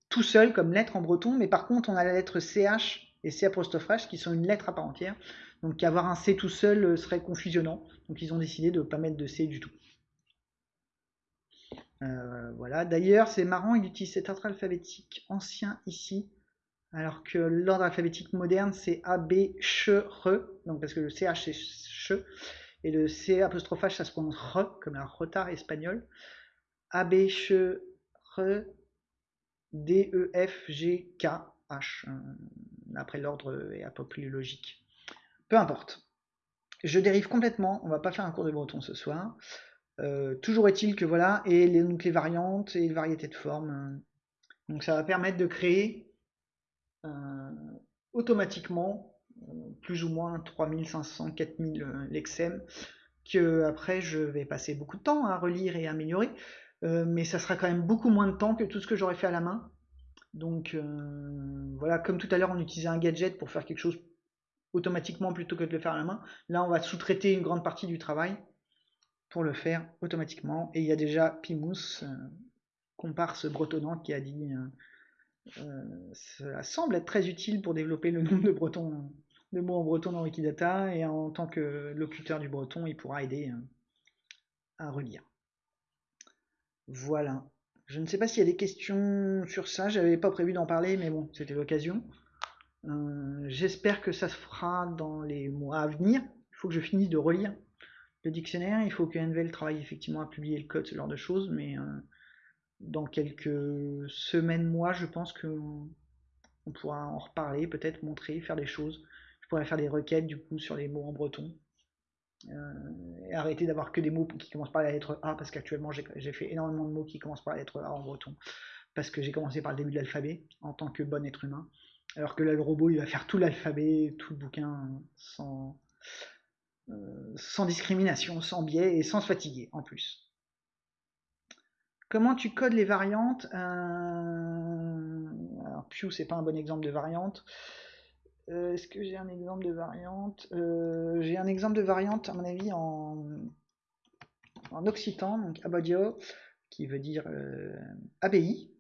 tout seul comme lettre en breton, mais par contre on a la lettre CH et C apostrophe qui sont une lettre à part entière. Donc avoir un C tout seul euh, serait confusionnant. Donc ils ont décidé de ne pas mettre de C du tout. Euh, voilà. D'ailleurs, c'est marrant, il utilise cet ordre alphabétique ancien ici, alors que l'ordre alphabétique moderne c'est A, B, Ch, R. Donc parce que le CH c'est Ch et le C apostrophe ça se prononce comme un retard espagnol. A, B, Ch, R, D, E, F, G, K, H. Euh, après, l'ordre est un peu plus logique. Peu importe. Je dérive complètement. On va pas faire un cours de breton ce soir. Euh, toujours est-il que voilà, et les, donc les variantes et les variétés de formes. Euh, donc ça va permettre de créer automatiquement plus ou moins 3500, 4000 lexèmes que après je vais passer beaucoup de temps à relire et améliorer. Euh, mais ça sera quand même beaucoup moins de temps que tout ce que j'aurais fait à la main. Donc euh, voilà, comme tout à l'heure on utilisait un gadget pour faire quelque chose automatiquement plutôt que de le faire à la main. Là on va sous-traiter une grande partie du travail pour le faire automatiquement. Et il y a déjà Pimous, euh, comparse bretonnant, qui a dit ça semble être très utile pour développer le nombre de, bretons, de mots en breton dans Wikidata. Et en tant que locuteur du breton, il pourra aider à relire. Voilà. Je ne sais pas s'il y a des questions sur ça. J'avais pas prévu d'en parler, mais bon, c'était l'occasion. Euh, j'espère que ça se fera dans les mois à venir. Il faut que je finisse de relire le dictionnaire. Il faut que NVL travaille effectivement à publier le code, ce genre de choses. Mais euh, dans quelques semaines, mois, je pense qu'on pourra en reparler, peut-être montrer, faire des choses. Pourrais faire des requêtes du coup sur les mots en breton. Euh, et arrêter d'avoir que des mots qui commencent par la lettre A, parce qu'actuellement j'ai fait énormément de mots qui commencent par la lettre A en breton, parce que j'ai commencé par le début de l'alphabet en tant que bon être humain. Alors que là, le robot, il va faire tout l'alphabet, tout le bouquin, sans, euh, sans discrimination, sans biais et sans se fatiguer en plus. Comment tu codes les variantes? Euh... Alors, Pew, c'est pas un bon exemple de variante. Euh, est-ce que j'ai un exemple de variante euh, J'ai un exemple de variante, à mon avis, en, occitan, donc abadio, qui veut dire euh, abbaye.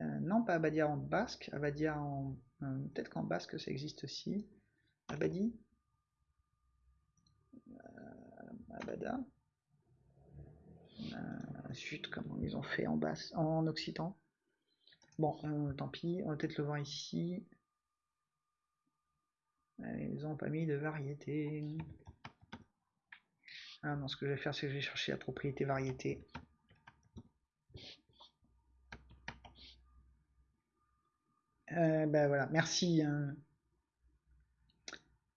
non, pas abadia en basque, abadia en. Peut-être qu'en basque ça existe aussi. Abadi. abada. Zut, comment ils ont fait en basse, en occitan? Bon, tant pis, on va peut-être le voir ici. Ils n'ont pas mis de variété. Ah non, ce que je vais faire, c'est que je vais chercher la propriété variété. Euh, ben voilà, merci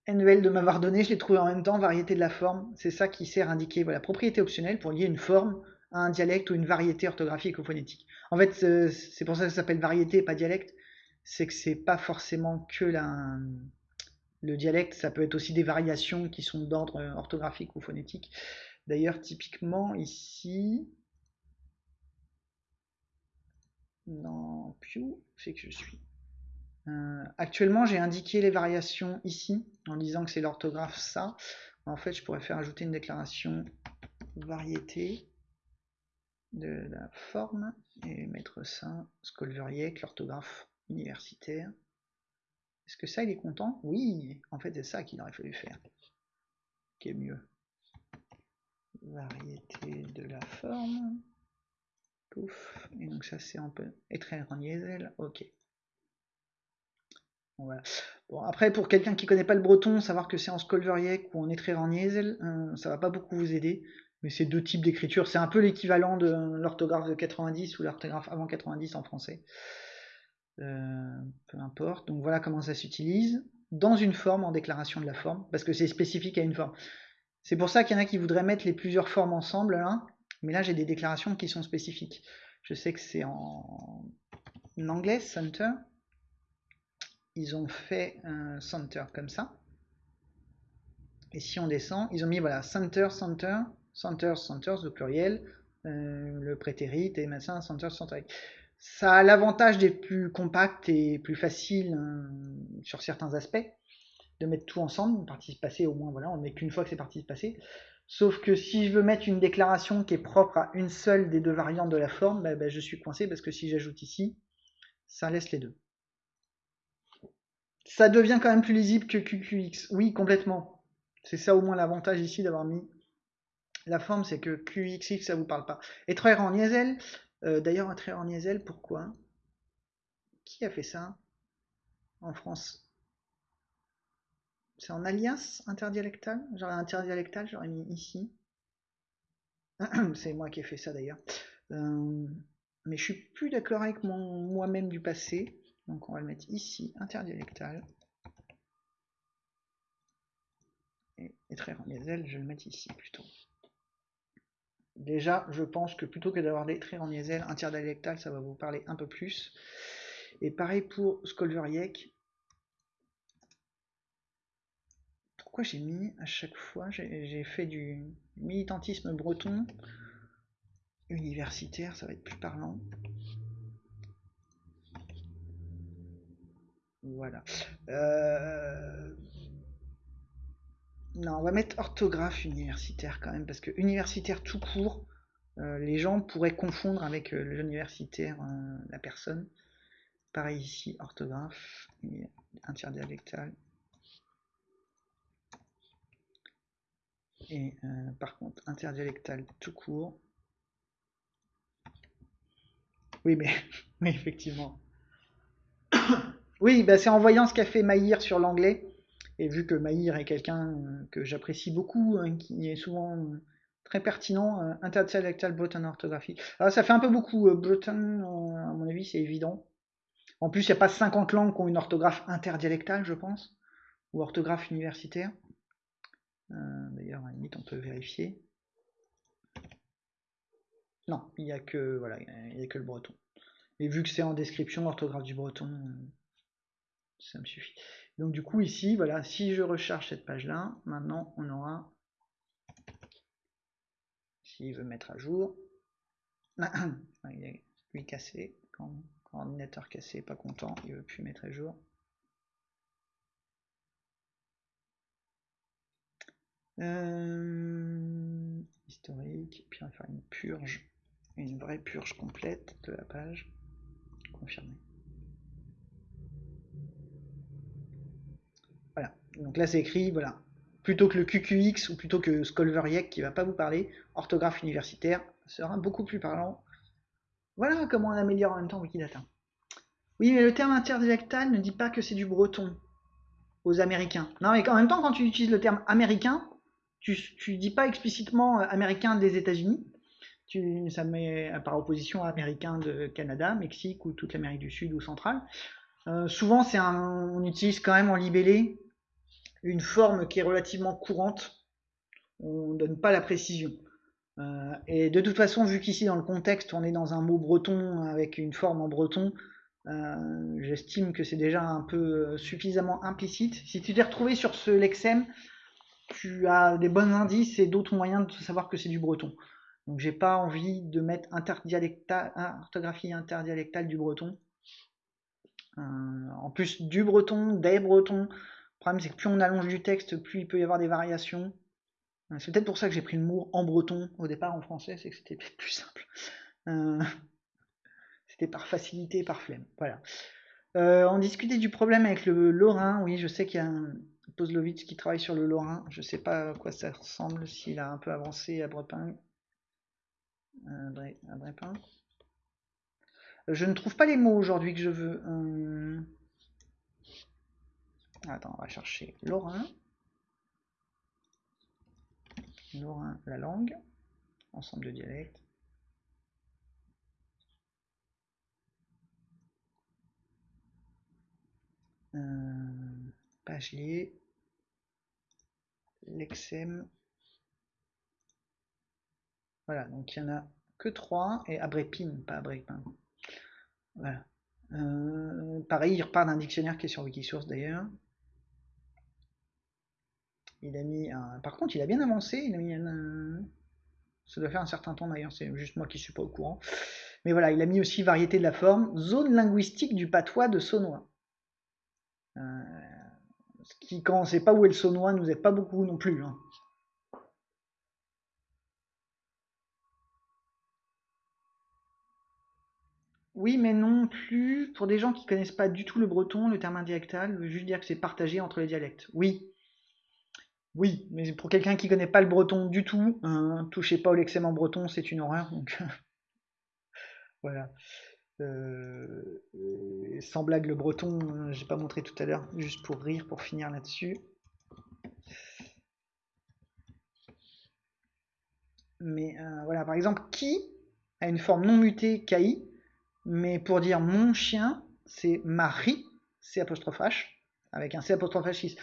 NVL de m'avoir donné, je l'ai trouvé en même temps, variété de la forme, c'est ça qui sert à indiquer, voilà, propriété optionnelle pour lier une forme à un dialecte ou une variété orthographique ou phonétique. En fait, euh, c'est pour ça que ça s'appelle variété et pas dialecte, c'est que c'est pas forcément que la, le dialecte, ça peut être aussi des variations qui sont d'ordre euh, orthographique ou phonétique. D'ailleurs, typiquement, ici, dans Pew, c'est que je suis. Euh, actuellement, j'ai indiqué les variations ici, en disant que c'est l'orthographe ça. En fait, je pourrais faire ajouter une déclaration variété de la forme et mettre ça, Scolveriec, l'orthographe universitaire. Est-ce que ça, il est content? Oui, en fait, c'est ça qu'il aurait fallu faire. Qui est mieux? Variété de la forme. Pouf. Et donc ça, c'est un peu en diesel. Ok. Bon, après, pour quelqu'un qui connaît pas le breton, savoir que c'est en Skolveriek ou en en diesel, euh, ça va pas beaucoup vous aider. Mais c'est deux types d'écriture. C'est un peu l'équivalent de l'orthographe de 90 ou l'orthographe avant 90 en français. Euh, peu importe. Donc voilà comment ça s'utilise dans une forme en déclaration de la forme, parce que c'est spécifique à une forme. C'est pour ça qu'il y en a qui voudraient mettre les plusieurs formes ensemble, là, mais là j'ai des déclarations qui sont spécifiques. Je sais que c'est en... anglais, center. Ils ont fait un center comme ça. Et si on descend, ils ont mis voilà center, center, center, centers au pluriel, euh, le prétérit et machin, center, center. Ça a l'avantage d'être plus compact et plus facile hein, sur certains aspects, de mettre tout ensemble, participe passé au moins, voilà, on met qu'une fois que c'est participe passé. Sauf que si je veux mettre une déclaration qui est propre à une seule des deux variantes de la forme, bah, bah, je suis coincé parce que si j'ajoute ici, ça laisse les deux. Ça devient quand même plus lisible que QQX. Oui, complètement. C'est ça au moins l'avantage ici d'avoir mis la forme, c'est que QXX, ça vous parle pas. Et en Niesel, euh, d'ailleurs, un trait en Niesel, pourquoi? Qui a fait ça? En France? C'est en alias interdialectal? J'aurais interdialectal, j'aurais mis ici. C'est moi qui ai fait ça d'ailleurs. Euh, mais je suis plus d'accord avec mon moi-même du passé. Donc on va le mettre ici, interdialectal. Et, et très en je vais le mettre ici plutôt. Déjà, je pense que plutôt que d'avoir des traits en diesel interdialectal, ça va vous parler un peu plus. Et pareil pour Skolveriek. Pourquoi j'ai mis à chaque fois, j'ai fait du militantisme breton universitaire, ça va être plus parlant. Voilà. Euh, non, on va mettre orthographe universitaire quand même, parce que universitaire tout court, euh, les gens pourraient confondre avec euh, l'universitaire, euh, la personne. Pareil ici, orthographe, interdialectal. Et par contre, interdialectal tout court. Oui, mais effectivement. oui, bah, c'est en voyant ce qu'a fait Maïr sur l'anglais et vu que Maïr est quelqu'un euh, que j'apprécie beaucoup, hein, qui est souvent euh, très pertinent, euh, interdialectal breton orthographique. Alors ça fait un peu beaucoup breton, à mon avis, c'est évident. En plus, il n'y a pas 50 langues qui ont une orthographe interdialectale, je pense, ou orthographe universitaire. D'ailleurs, à la limite, on peut vérifier. Non, il n'y a que voilà, il a que le breton. Et vu que c'est en description, orthographe du breton, Ça me suffit. Donc du coup ici, voilà, si je recharge cette page-là, maintenant on aura, s'il veut mettre à jour, lui cassé, l'ordinateur cassé, pas content, il veut plus mettre à jour. Euh, historique, puis on va faire une purge, une vraie purge complète de la page. Confirmé. Voilà, donc là c'est écrit, voilà, plutôt que le QQX ou plutôt que Scolveriec qui va pas vous parler, orthographe universitaire sera beaucoup plus parlant. Voilà comment on améliore en même temps Wikidata. Oui, mais le terme interdialectal ne dit pas que c'est du breton aux Américains. Non, mais en même temps, quand tu utilises le terme américain, tu, tu dis pas explicitement euh, américain des États-Unis. Tu, ça met par opposition à américain de Canada, Mexique ou toute l'Amérique du Sud ou centrale. Euh, souvent, c'est on utilise quand même en libellé une forme qui est relativement courante. On donne pas la précision. Euh, et de toute façon, vu qu'ici dans le contexte, on est dans un mot breton avec une forme en breton, euh, j'estime que c'est déjà un peu suffisamment implicite. Si tu t'es retrouvé sur ce lexème, tu as des bons indices et d'autres moyens de savoir que c'est du breton. Donc j'ai pas envie de mettre interdialectal, orthographie interdialectale du breton. Euh, en plus du breton, des bretons. Le problème c'est que plus on allonge du texte, plus il peut y avoir des variations. Euh, c'est peut-être pour ça que j'ai pris le mot en breton au départ en français, c'est que c'était plus simple. Euh, c'était par facilité, par flemme. Voilà. on discutait du problème avec le lorrain. Oui, je sais qu'il y a un, Pozlovitz qui travaille sur le Lorrain. Je ne sais pas à quoi ça ressemble, s'il a un peu avancé à Brepin. Je ne trouve pas les mots aujourd'hui que je veux. Euh, attends, on va chercher Lorrain. Lorrain, la langue. Ensemble de dialectes. Euh, Pagelier l'exem. Voilà, donc il y en a que 3, et Abrépin, pas Abrépin. Voilà. Euh, pareil, il repart d'un dictionnaire qui est sur Wikisource d'ailleurs. Il a mis un... Par contre, il a bien avancé, il a mis un... Ça doit faire un certain temps d'ailleurs, c'est juste moi qui suis pas au courant. Mais voilà, il a mis aussi variété de la forme, zone linguistique du patois de Saunois. Euh, ce qui, quand on ne sait pas où est le saunois, nous aide pas beaucoup non plus. Hein. Oui, mais non plus. Pour des gens qui connaissent pas du tout le breton, le terme indialectal veut juste dire que c'est partagé entre les dialectes. Oui. Oui, mais pour quelqu'un qui connaît pas le breton du tout, hein, touchez pas au en breton, c'est une horreur. Voilà. Euh, sans blague, le breton, j'ai pas montré tout à l'heure, juste pour rire, pour finir là-dessus. Mais euh, voilà, par exemple, qui a une forme non mutée KI, mais pour dire mon chien, c'est Marie, C apostrophe H, avec un C apostrophe H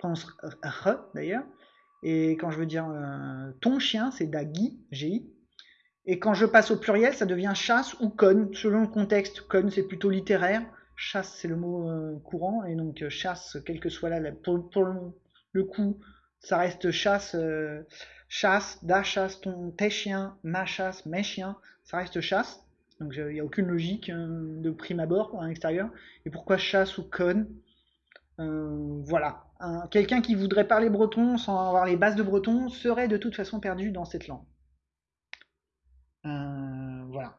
prononce R d'ailleurs. Et quand je veux dire ton chien, c'est Dagi, GI. Et quand je passe au pluriel, ça devient chasse ou conne, selon le contexte. Conne, c'est plutôt littéraire. Chasse, c'est le mot euh, courant. Et donc, euh, chasse, quel que soit là, pour, le, coup, ça reste chasse, euh, chasse, da chasse, ton, tes chiens, ma chasse, mes chiens, ça reste chasse. Donc, il n'y a aucune logique de prime abord à l'extérieur. Et pourquoi chasse ou conne? Voilà. Quelqu'un qui voudrait parler breton sans avoir les bases de breton serait de toute façon perdu dans cette langue. Euh, voilà.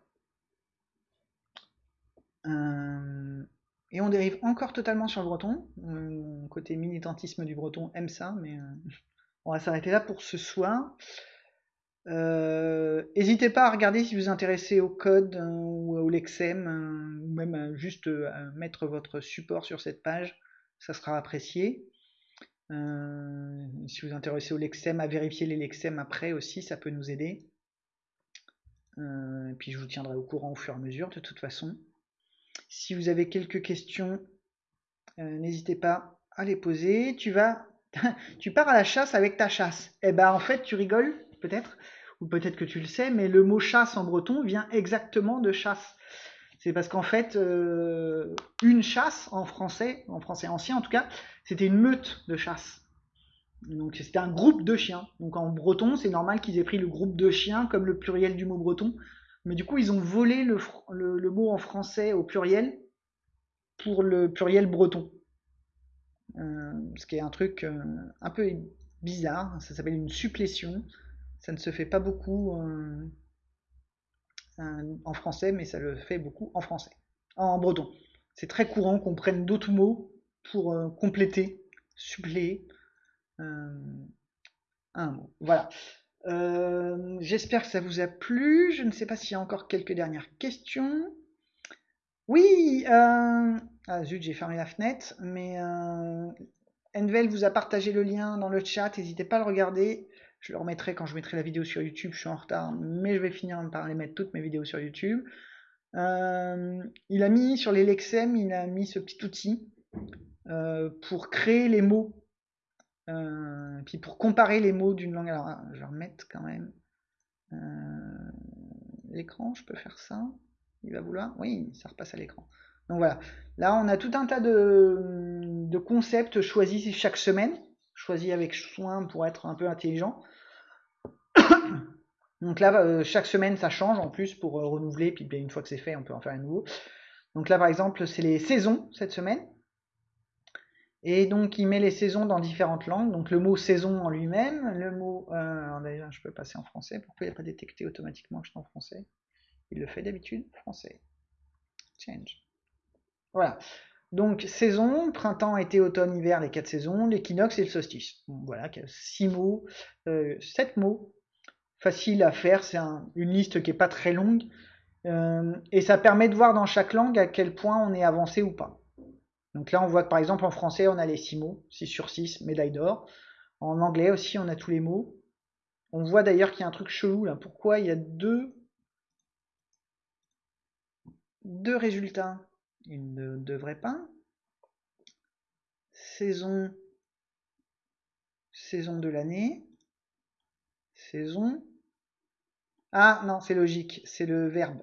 Euh, et on dérive encore totalement sur le breton. Euh, côté militantisme du breton aime ça, mais on va s'arrêter là pour ce soir. N'hésitez pas à regarder si vous vous intéressez au code ou au lexem, ou même juste à mettre votre support sur cette page, ça sera apprécié. Si vous intéressez au lexem, à vérifier les lexem après aussi, ça peut nous aider. Euh, et puis je vous tiendrai au courant au fur et à mesure de toute façon. Si vous avez quelques questions, euh, n'hésitez pas à les poser. Tu vas, tu pars à la chasse avec ta chasse. Eh ben en fait tu rigoles peut-être, ou peut-être que tu le sais, mais le mot chasse en breton vient exactement de chasse. C'est parce qu'en fait, euh, une chasse en français, en français ancien en tout cas, c'était une meute de chasse. Donc c'était un groupe de chiens. Donc en breton, c'est normal qu'ils aient pris le groupe de chiens comme le pluriel du mot breton. Mais du coup, ils ont volé le, mot en français au pluriel pour le pluriel breton. Euh, ce qui est un truc euh, un peu bizarre. Ça s'appelle une supplétion. Ça ne se fait pas beaucoup en français, mais ça le fait beaucoup en français, en breton. C'est très courant qu'on prenne d'autres mots pour compléter, suppléer un mot. Voilà. J'espère que ça vous a plu. Je ne sais pas s'il y a encore quelques dernières questions. Oui, euh... ah zut, j'ai fermé la fenêtre, mais euh... Envel vous a partagé le lien dans le chat, n'hésitez pas à le regarder. Je le remettrai quand je mettrai la vidéo sur YouTube, je suis en retard, mais je vais finir par les mettre toutes mes vidéos sur YouTube. Euh, il a mis sur les Lexem, il a mis ce petit outil euh, pour créer les mots, euh, puis pour comparer les mots d'une langue. Alors, je vais remettre quand même l'écran, je peux faire ça. Il va vouloir Oui, ça repasse à l'écran. Donc voilà. Là, on a tout un tas de, concepts choisis chaque semaine, choisis avec soin pour être un peu intelligent. Donc là, euh, chaque semaine, ça change en plus pour euh, renouveler. Puis une fois que c'est fait, on peut en faire un nouveau. Donc là, par exemple, c'est les saisons cette semaine. Et donc, il met les saisons dans différentes langues. Donc, le mot saison en lui-même, le mot. Euh, D'ailleurs, je peux passer en français. Pourquoi il n'a pas détecté automatiquement que je suis en français? Il le fait d'habitude français. Change. Voilà. Donc, saison, printemps, été, automne, hiver, les quatre saisons, l'équinoxe et le solstice. voilà, six mots, euh, sept mots. Facile à faire, c'est une liste qui n'est pas très longue. Euh, et ça permet de voir dans chaque langue à quel point on est avancé ou pas. Donc là, on voit que par exemple en français, on a les six mots, 6 sur 6, médaille d'or. En anglais aussi, on a tous les mots. On voit d'ailleurs qu'il y a un truc chelou là. Pourquoi il y a deux deux résultats? Il ne devrait pas. Saison, saison de l'année, saison. Ah non, c'est logique, c'est le verbe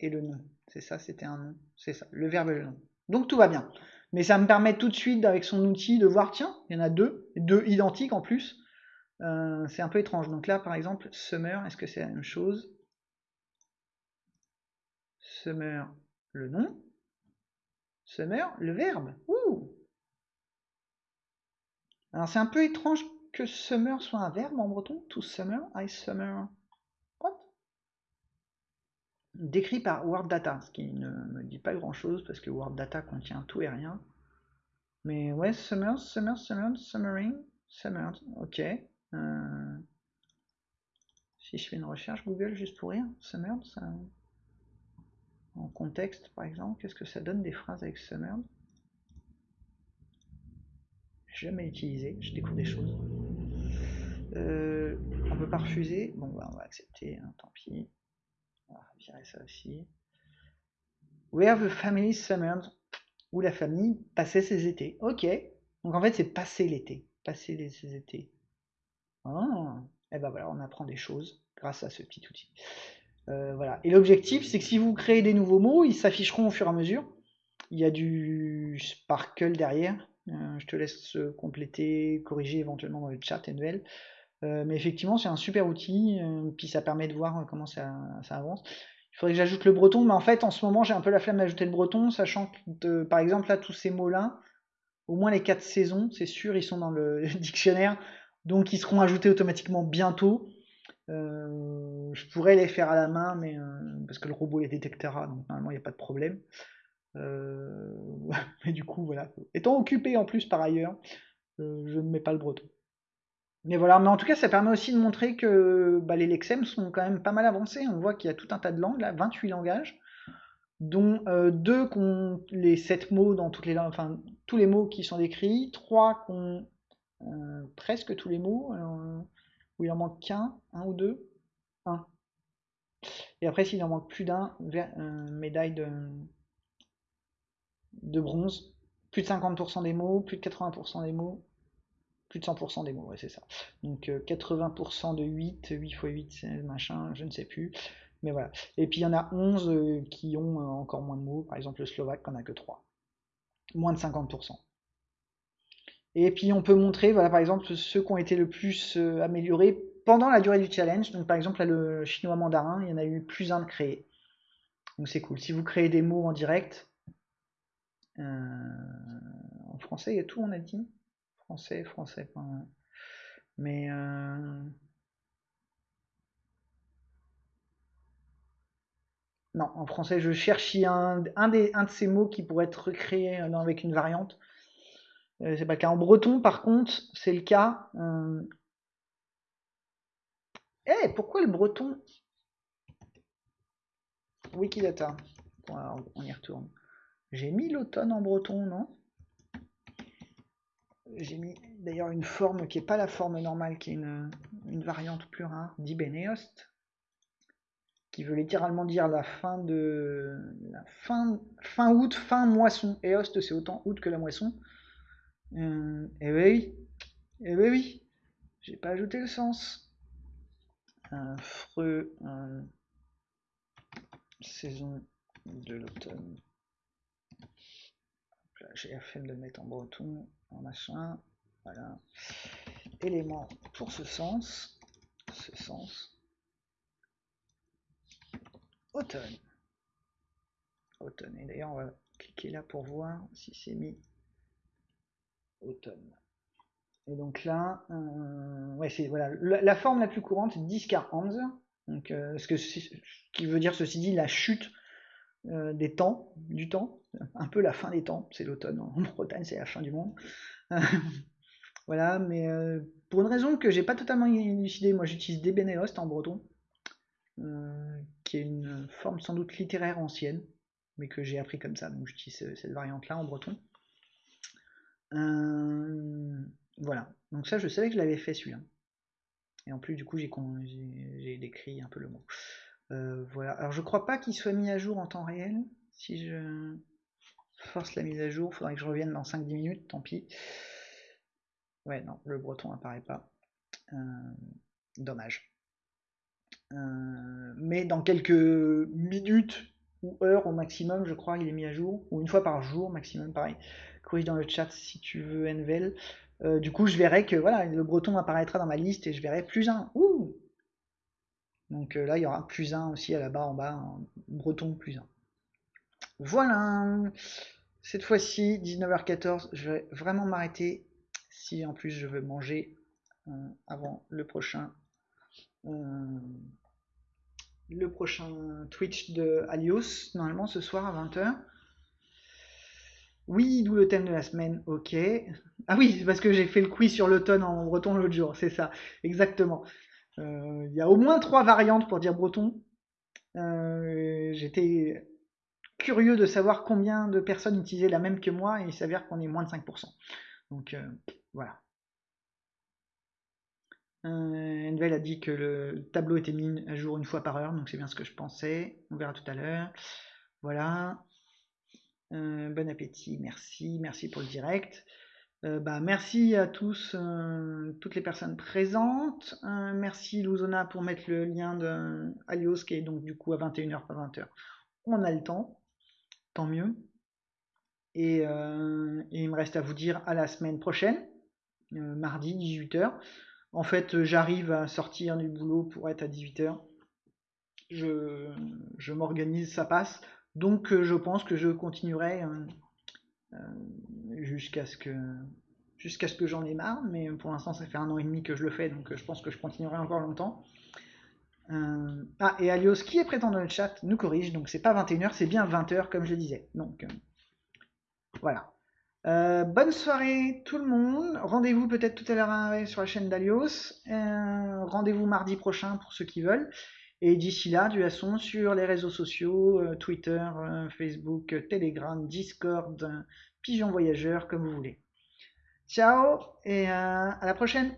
et le nom. C'est ça, c'était un nom. C'est ça, le verbe et le nom. Donc tout va bien. Mais ça me permet tout de suite, avec son outil, de voir, tiens, il y en a deux, deux identiques en plus. Euh, c'est un peu étrange. Donc là, par exemple, summer, est-ce que c'est la même chose? Summer, le nom. Summer, le verbe. Ouh Alors c'est un peu étrange que summer soit un verbe en breton. To summer, I summer. What? Décrit par Word Data, ce qui ne me dit pas grand chose parce que Word Data contient tout et rien. Mais ouais, summer, summer, summer, summering, summer, ok. Euh, si je fais une recherche Google juste pour rire, summer, ça en contexte par exemple, qu'est-ce que ça donne des phrases avec summer Jamais utilisé, je découvre des choses. Euh, on peut pas refuser, bon bah, on va accepter, hein, tant pis. On va virer ça aussi. Where the family summered, où la famille passait ses étés. Ok, donc en fait c'est passer l'été, passer ses étés. Ah, et ben voilà, on apprend des choses grâce à ce petit outil. Euh, voilà. Et l'objectif, c'est que si vous créez des nouveaux mots, ils s'afficheront au fur et à mesure. Il y a du sparkle derrière. Euh, je te laisse compléter, corriger éventuellement dans le chat, NVL. Euh, mais effectivement, c'est un super outil. puis ça permet de voir comment ça, avance. Il faudrait que j'ajoute le breton, mais en fait, en ce moment, j'ai un peu la flemme d'ajouter le breton, sachant que, par exemple, là, tous ces mots-là, au moins les quatre saisons, c'est sûr, ils sont dans le dictionnaire, donc ils seront ajoutés automatiquement bientôt. Euh, je pourrais les faire à la main, mais euh, parce que le robot les détectera, donc normalement il n'y a pas de problème. Euh, mais du coup, voilà. Étant occupé en plus par ailleurs, je ne mets pas le breton. Mais voilà, mais en tout cas, ça permet aussi de montrer que bah, les Lexem sont quand même pas mal avancés. On voit qu'il y a tout un tas de langues, là, 28 langages, dont deux qui ont les 7 mots dans toutes les langues, enfin tous les mots qui sont décrits, trois qui ont presque tous les mots il en manque qu'un, un ou deux Un. Et après, s'il en manque plus d'un, euh, médaille de, de bronze. Plus de 50% des mots, plus de 80% des mots, plus de 100% des mots, ouais, c'est ça. Donc 80% euh, de 8, 8 x 8, c'est machin, je ne sais plus. Mais voilà. Et puis il y en a 11 euh, qui ont encore moins de mots. Par exemple, le slovaque n'en a que 3. Moins de 50%. Et puis on peut montrer, voilà, par exemple, ceux qui ont été le plus euh, améliorés pendant la durée du challenge. Donc par exemple, là, le chinois mandarin, il y en a eu plus un de créé. Donc c'est cool. Si vous créez des mots en direct, en français, il y a tout, on a dit. Français, français. Mais Non, en français, je cherche un, un, des, un de ces mots qui pourrait être recréé euh, avec une variante. Euh, c'est pas le cas. En breton, par contre, c'est le cas. Euh. Eh, pourquoi le breton? Wikidata. on y retourne. J'ai mis l'automne en breton, non? J'ai mis d'ailleurs une forme qui n'est pas la forme normale, qui est une, une variante plus rare, d'Ibeneost qui veut littéralement dire la fin de la fin, fin août, fin moisson. Et host, c'est autant août que la moisson. Euh, et oui, et oui, oui, j'ai pas ajouté le sens. Un freux, saison de l'automne. J'ai la flemme de mettre en breton, en machin. Voilà. Élément pour ce sens. Ce sens automne. Automne. Et d'ailleurs, on va cliquer là pour voir si c'est mis automne. Et donc là, euh, ouais, c'est voilà, la, forme la plus courante, c'est 10 Donc, euh, ce, que, qui veut dire ceci dit la chute euh, des temps, du temps, un peu la fin des temps. C'est l'automne en Bretagne, c'est la fin du monde. voilà, mais pour une raison que j'ai pas totalement élucidée, moi j'utilise des Benehost en breton. Qui est une forme sans doute littéraire ancienne, mais que j'ai appris comme ça, donc j'utilise cette variante-là en breton. Euh, voilà, donc ça je savais que je l'avais fait celui-là. Et en plus du coup j'ai décrit un peu le mot. Euh, voilà, alors je crois pas qu'il soit mis à jour en temps réel. Si je force la mise à jour, il faudrait que je revienne dans 5-10 minutes, tant pis. Ouais, non, le breton apparaît pas. dommage. Euh, mais dans quelques minutes ou heures au maximum, je crois, il est mis à jour, ou une fois par jour maximum, pareil. Corrige dans le chat si tu veux, Envel. Euh, du coup, je verrai que voilà, le breton apparaîtra dans ma liste et je verrai plus un. Ouh Donc euh, là, il y aura plus un aussi à la barre en bas, breton plus un. Voilà. Cette fois-ci, 19h14, je vais vraiment m'arrêter si en plus je veux manger avant le prochain le prochain Twitch de Alios, normalement ce soir à 20h. Oui, d'où le thème de la semaine, ok. Ah oui, parce que j'ai fait le quiz sur l'automne en breton l'autre jour, c'est ça, exactement. Euh, il y a au moins trois variantes pour dire breton. Euh, j'étais curieux de savoir combien de personnes utilisaient la même que moi et il s'avère qu'on est moins de 5%. Donc euh, voilà. Envel a dit que le tableau était mis à jour une fois par heure, donc c'est bien ce que je pensais. On verra tout à l'heure. Voilà. Euh, bon appétit, merci, merci pour le direct. Euh, bah, merci à tous, toutes les personnes présentes. merci Luzona pour mettre le lien de Alios qui est donc du coup à 21h, pas 20h. On a le temps, tant mieux. Et, et, il me reste à vous dire à la semaine prochaine, mardi 18h. En fait, j'arrive à sortir du boulot pour être à 18h. Je, m'organise, ça passe. Donc euh, je pense que je continuerai euh, euh, jusqu'à ce que jusqu'à ce que j'en ai marre, mais pour l'instant ça fait un an et demi que je le fais, donc je pense que je continuerai encore longtemps. ah, et Alios, qui est présent dans le chat, nous corrige, donc c'est pas 21h, c'est bien 20h comme je disais. Donc voilà. Bonne soirée tout le monde. Rendez-vous peut-être tout à l'heure sur la chaîne d'Alios. Rendez-vous mardi prochain pour ceux qui veulent. Et d'ici là, du son sur les réseaux sociaux, euh, Twitter, Facebook, Telegram, Discord, Pigeon Voyageur, comme vous voulez. Ciao et à la prochaine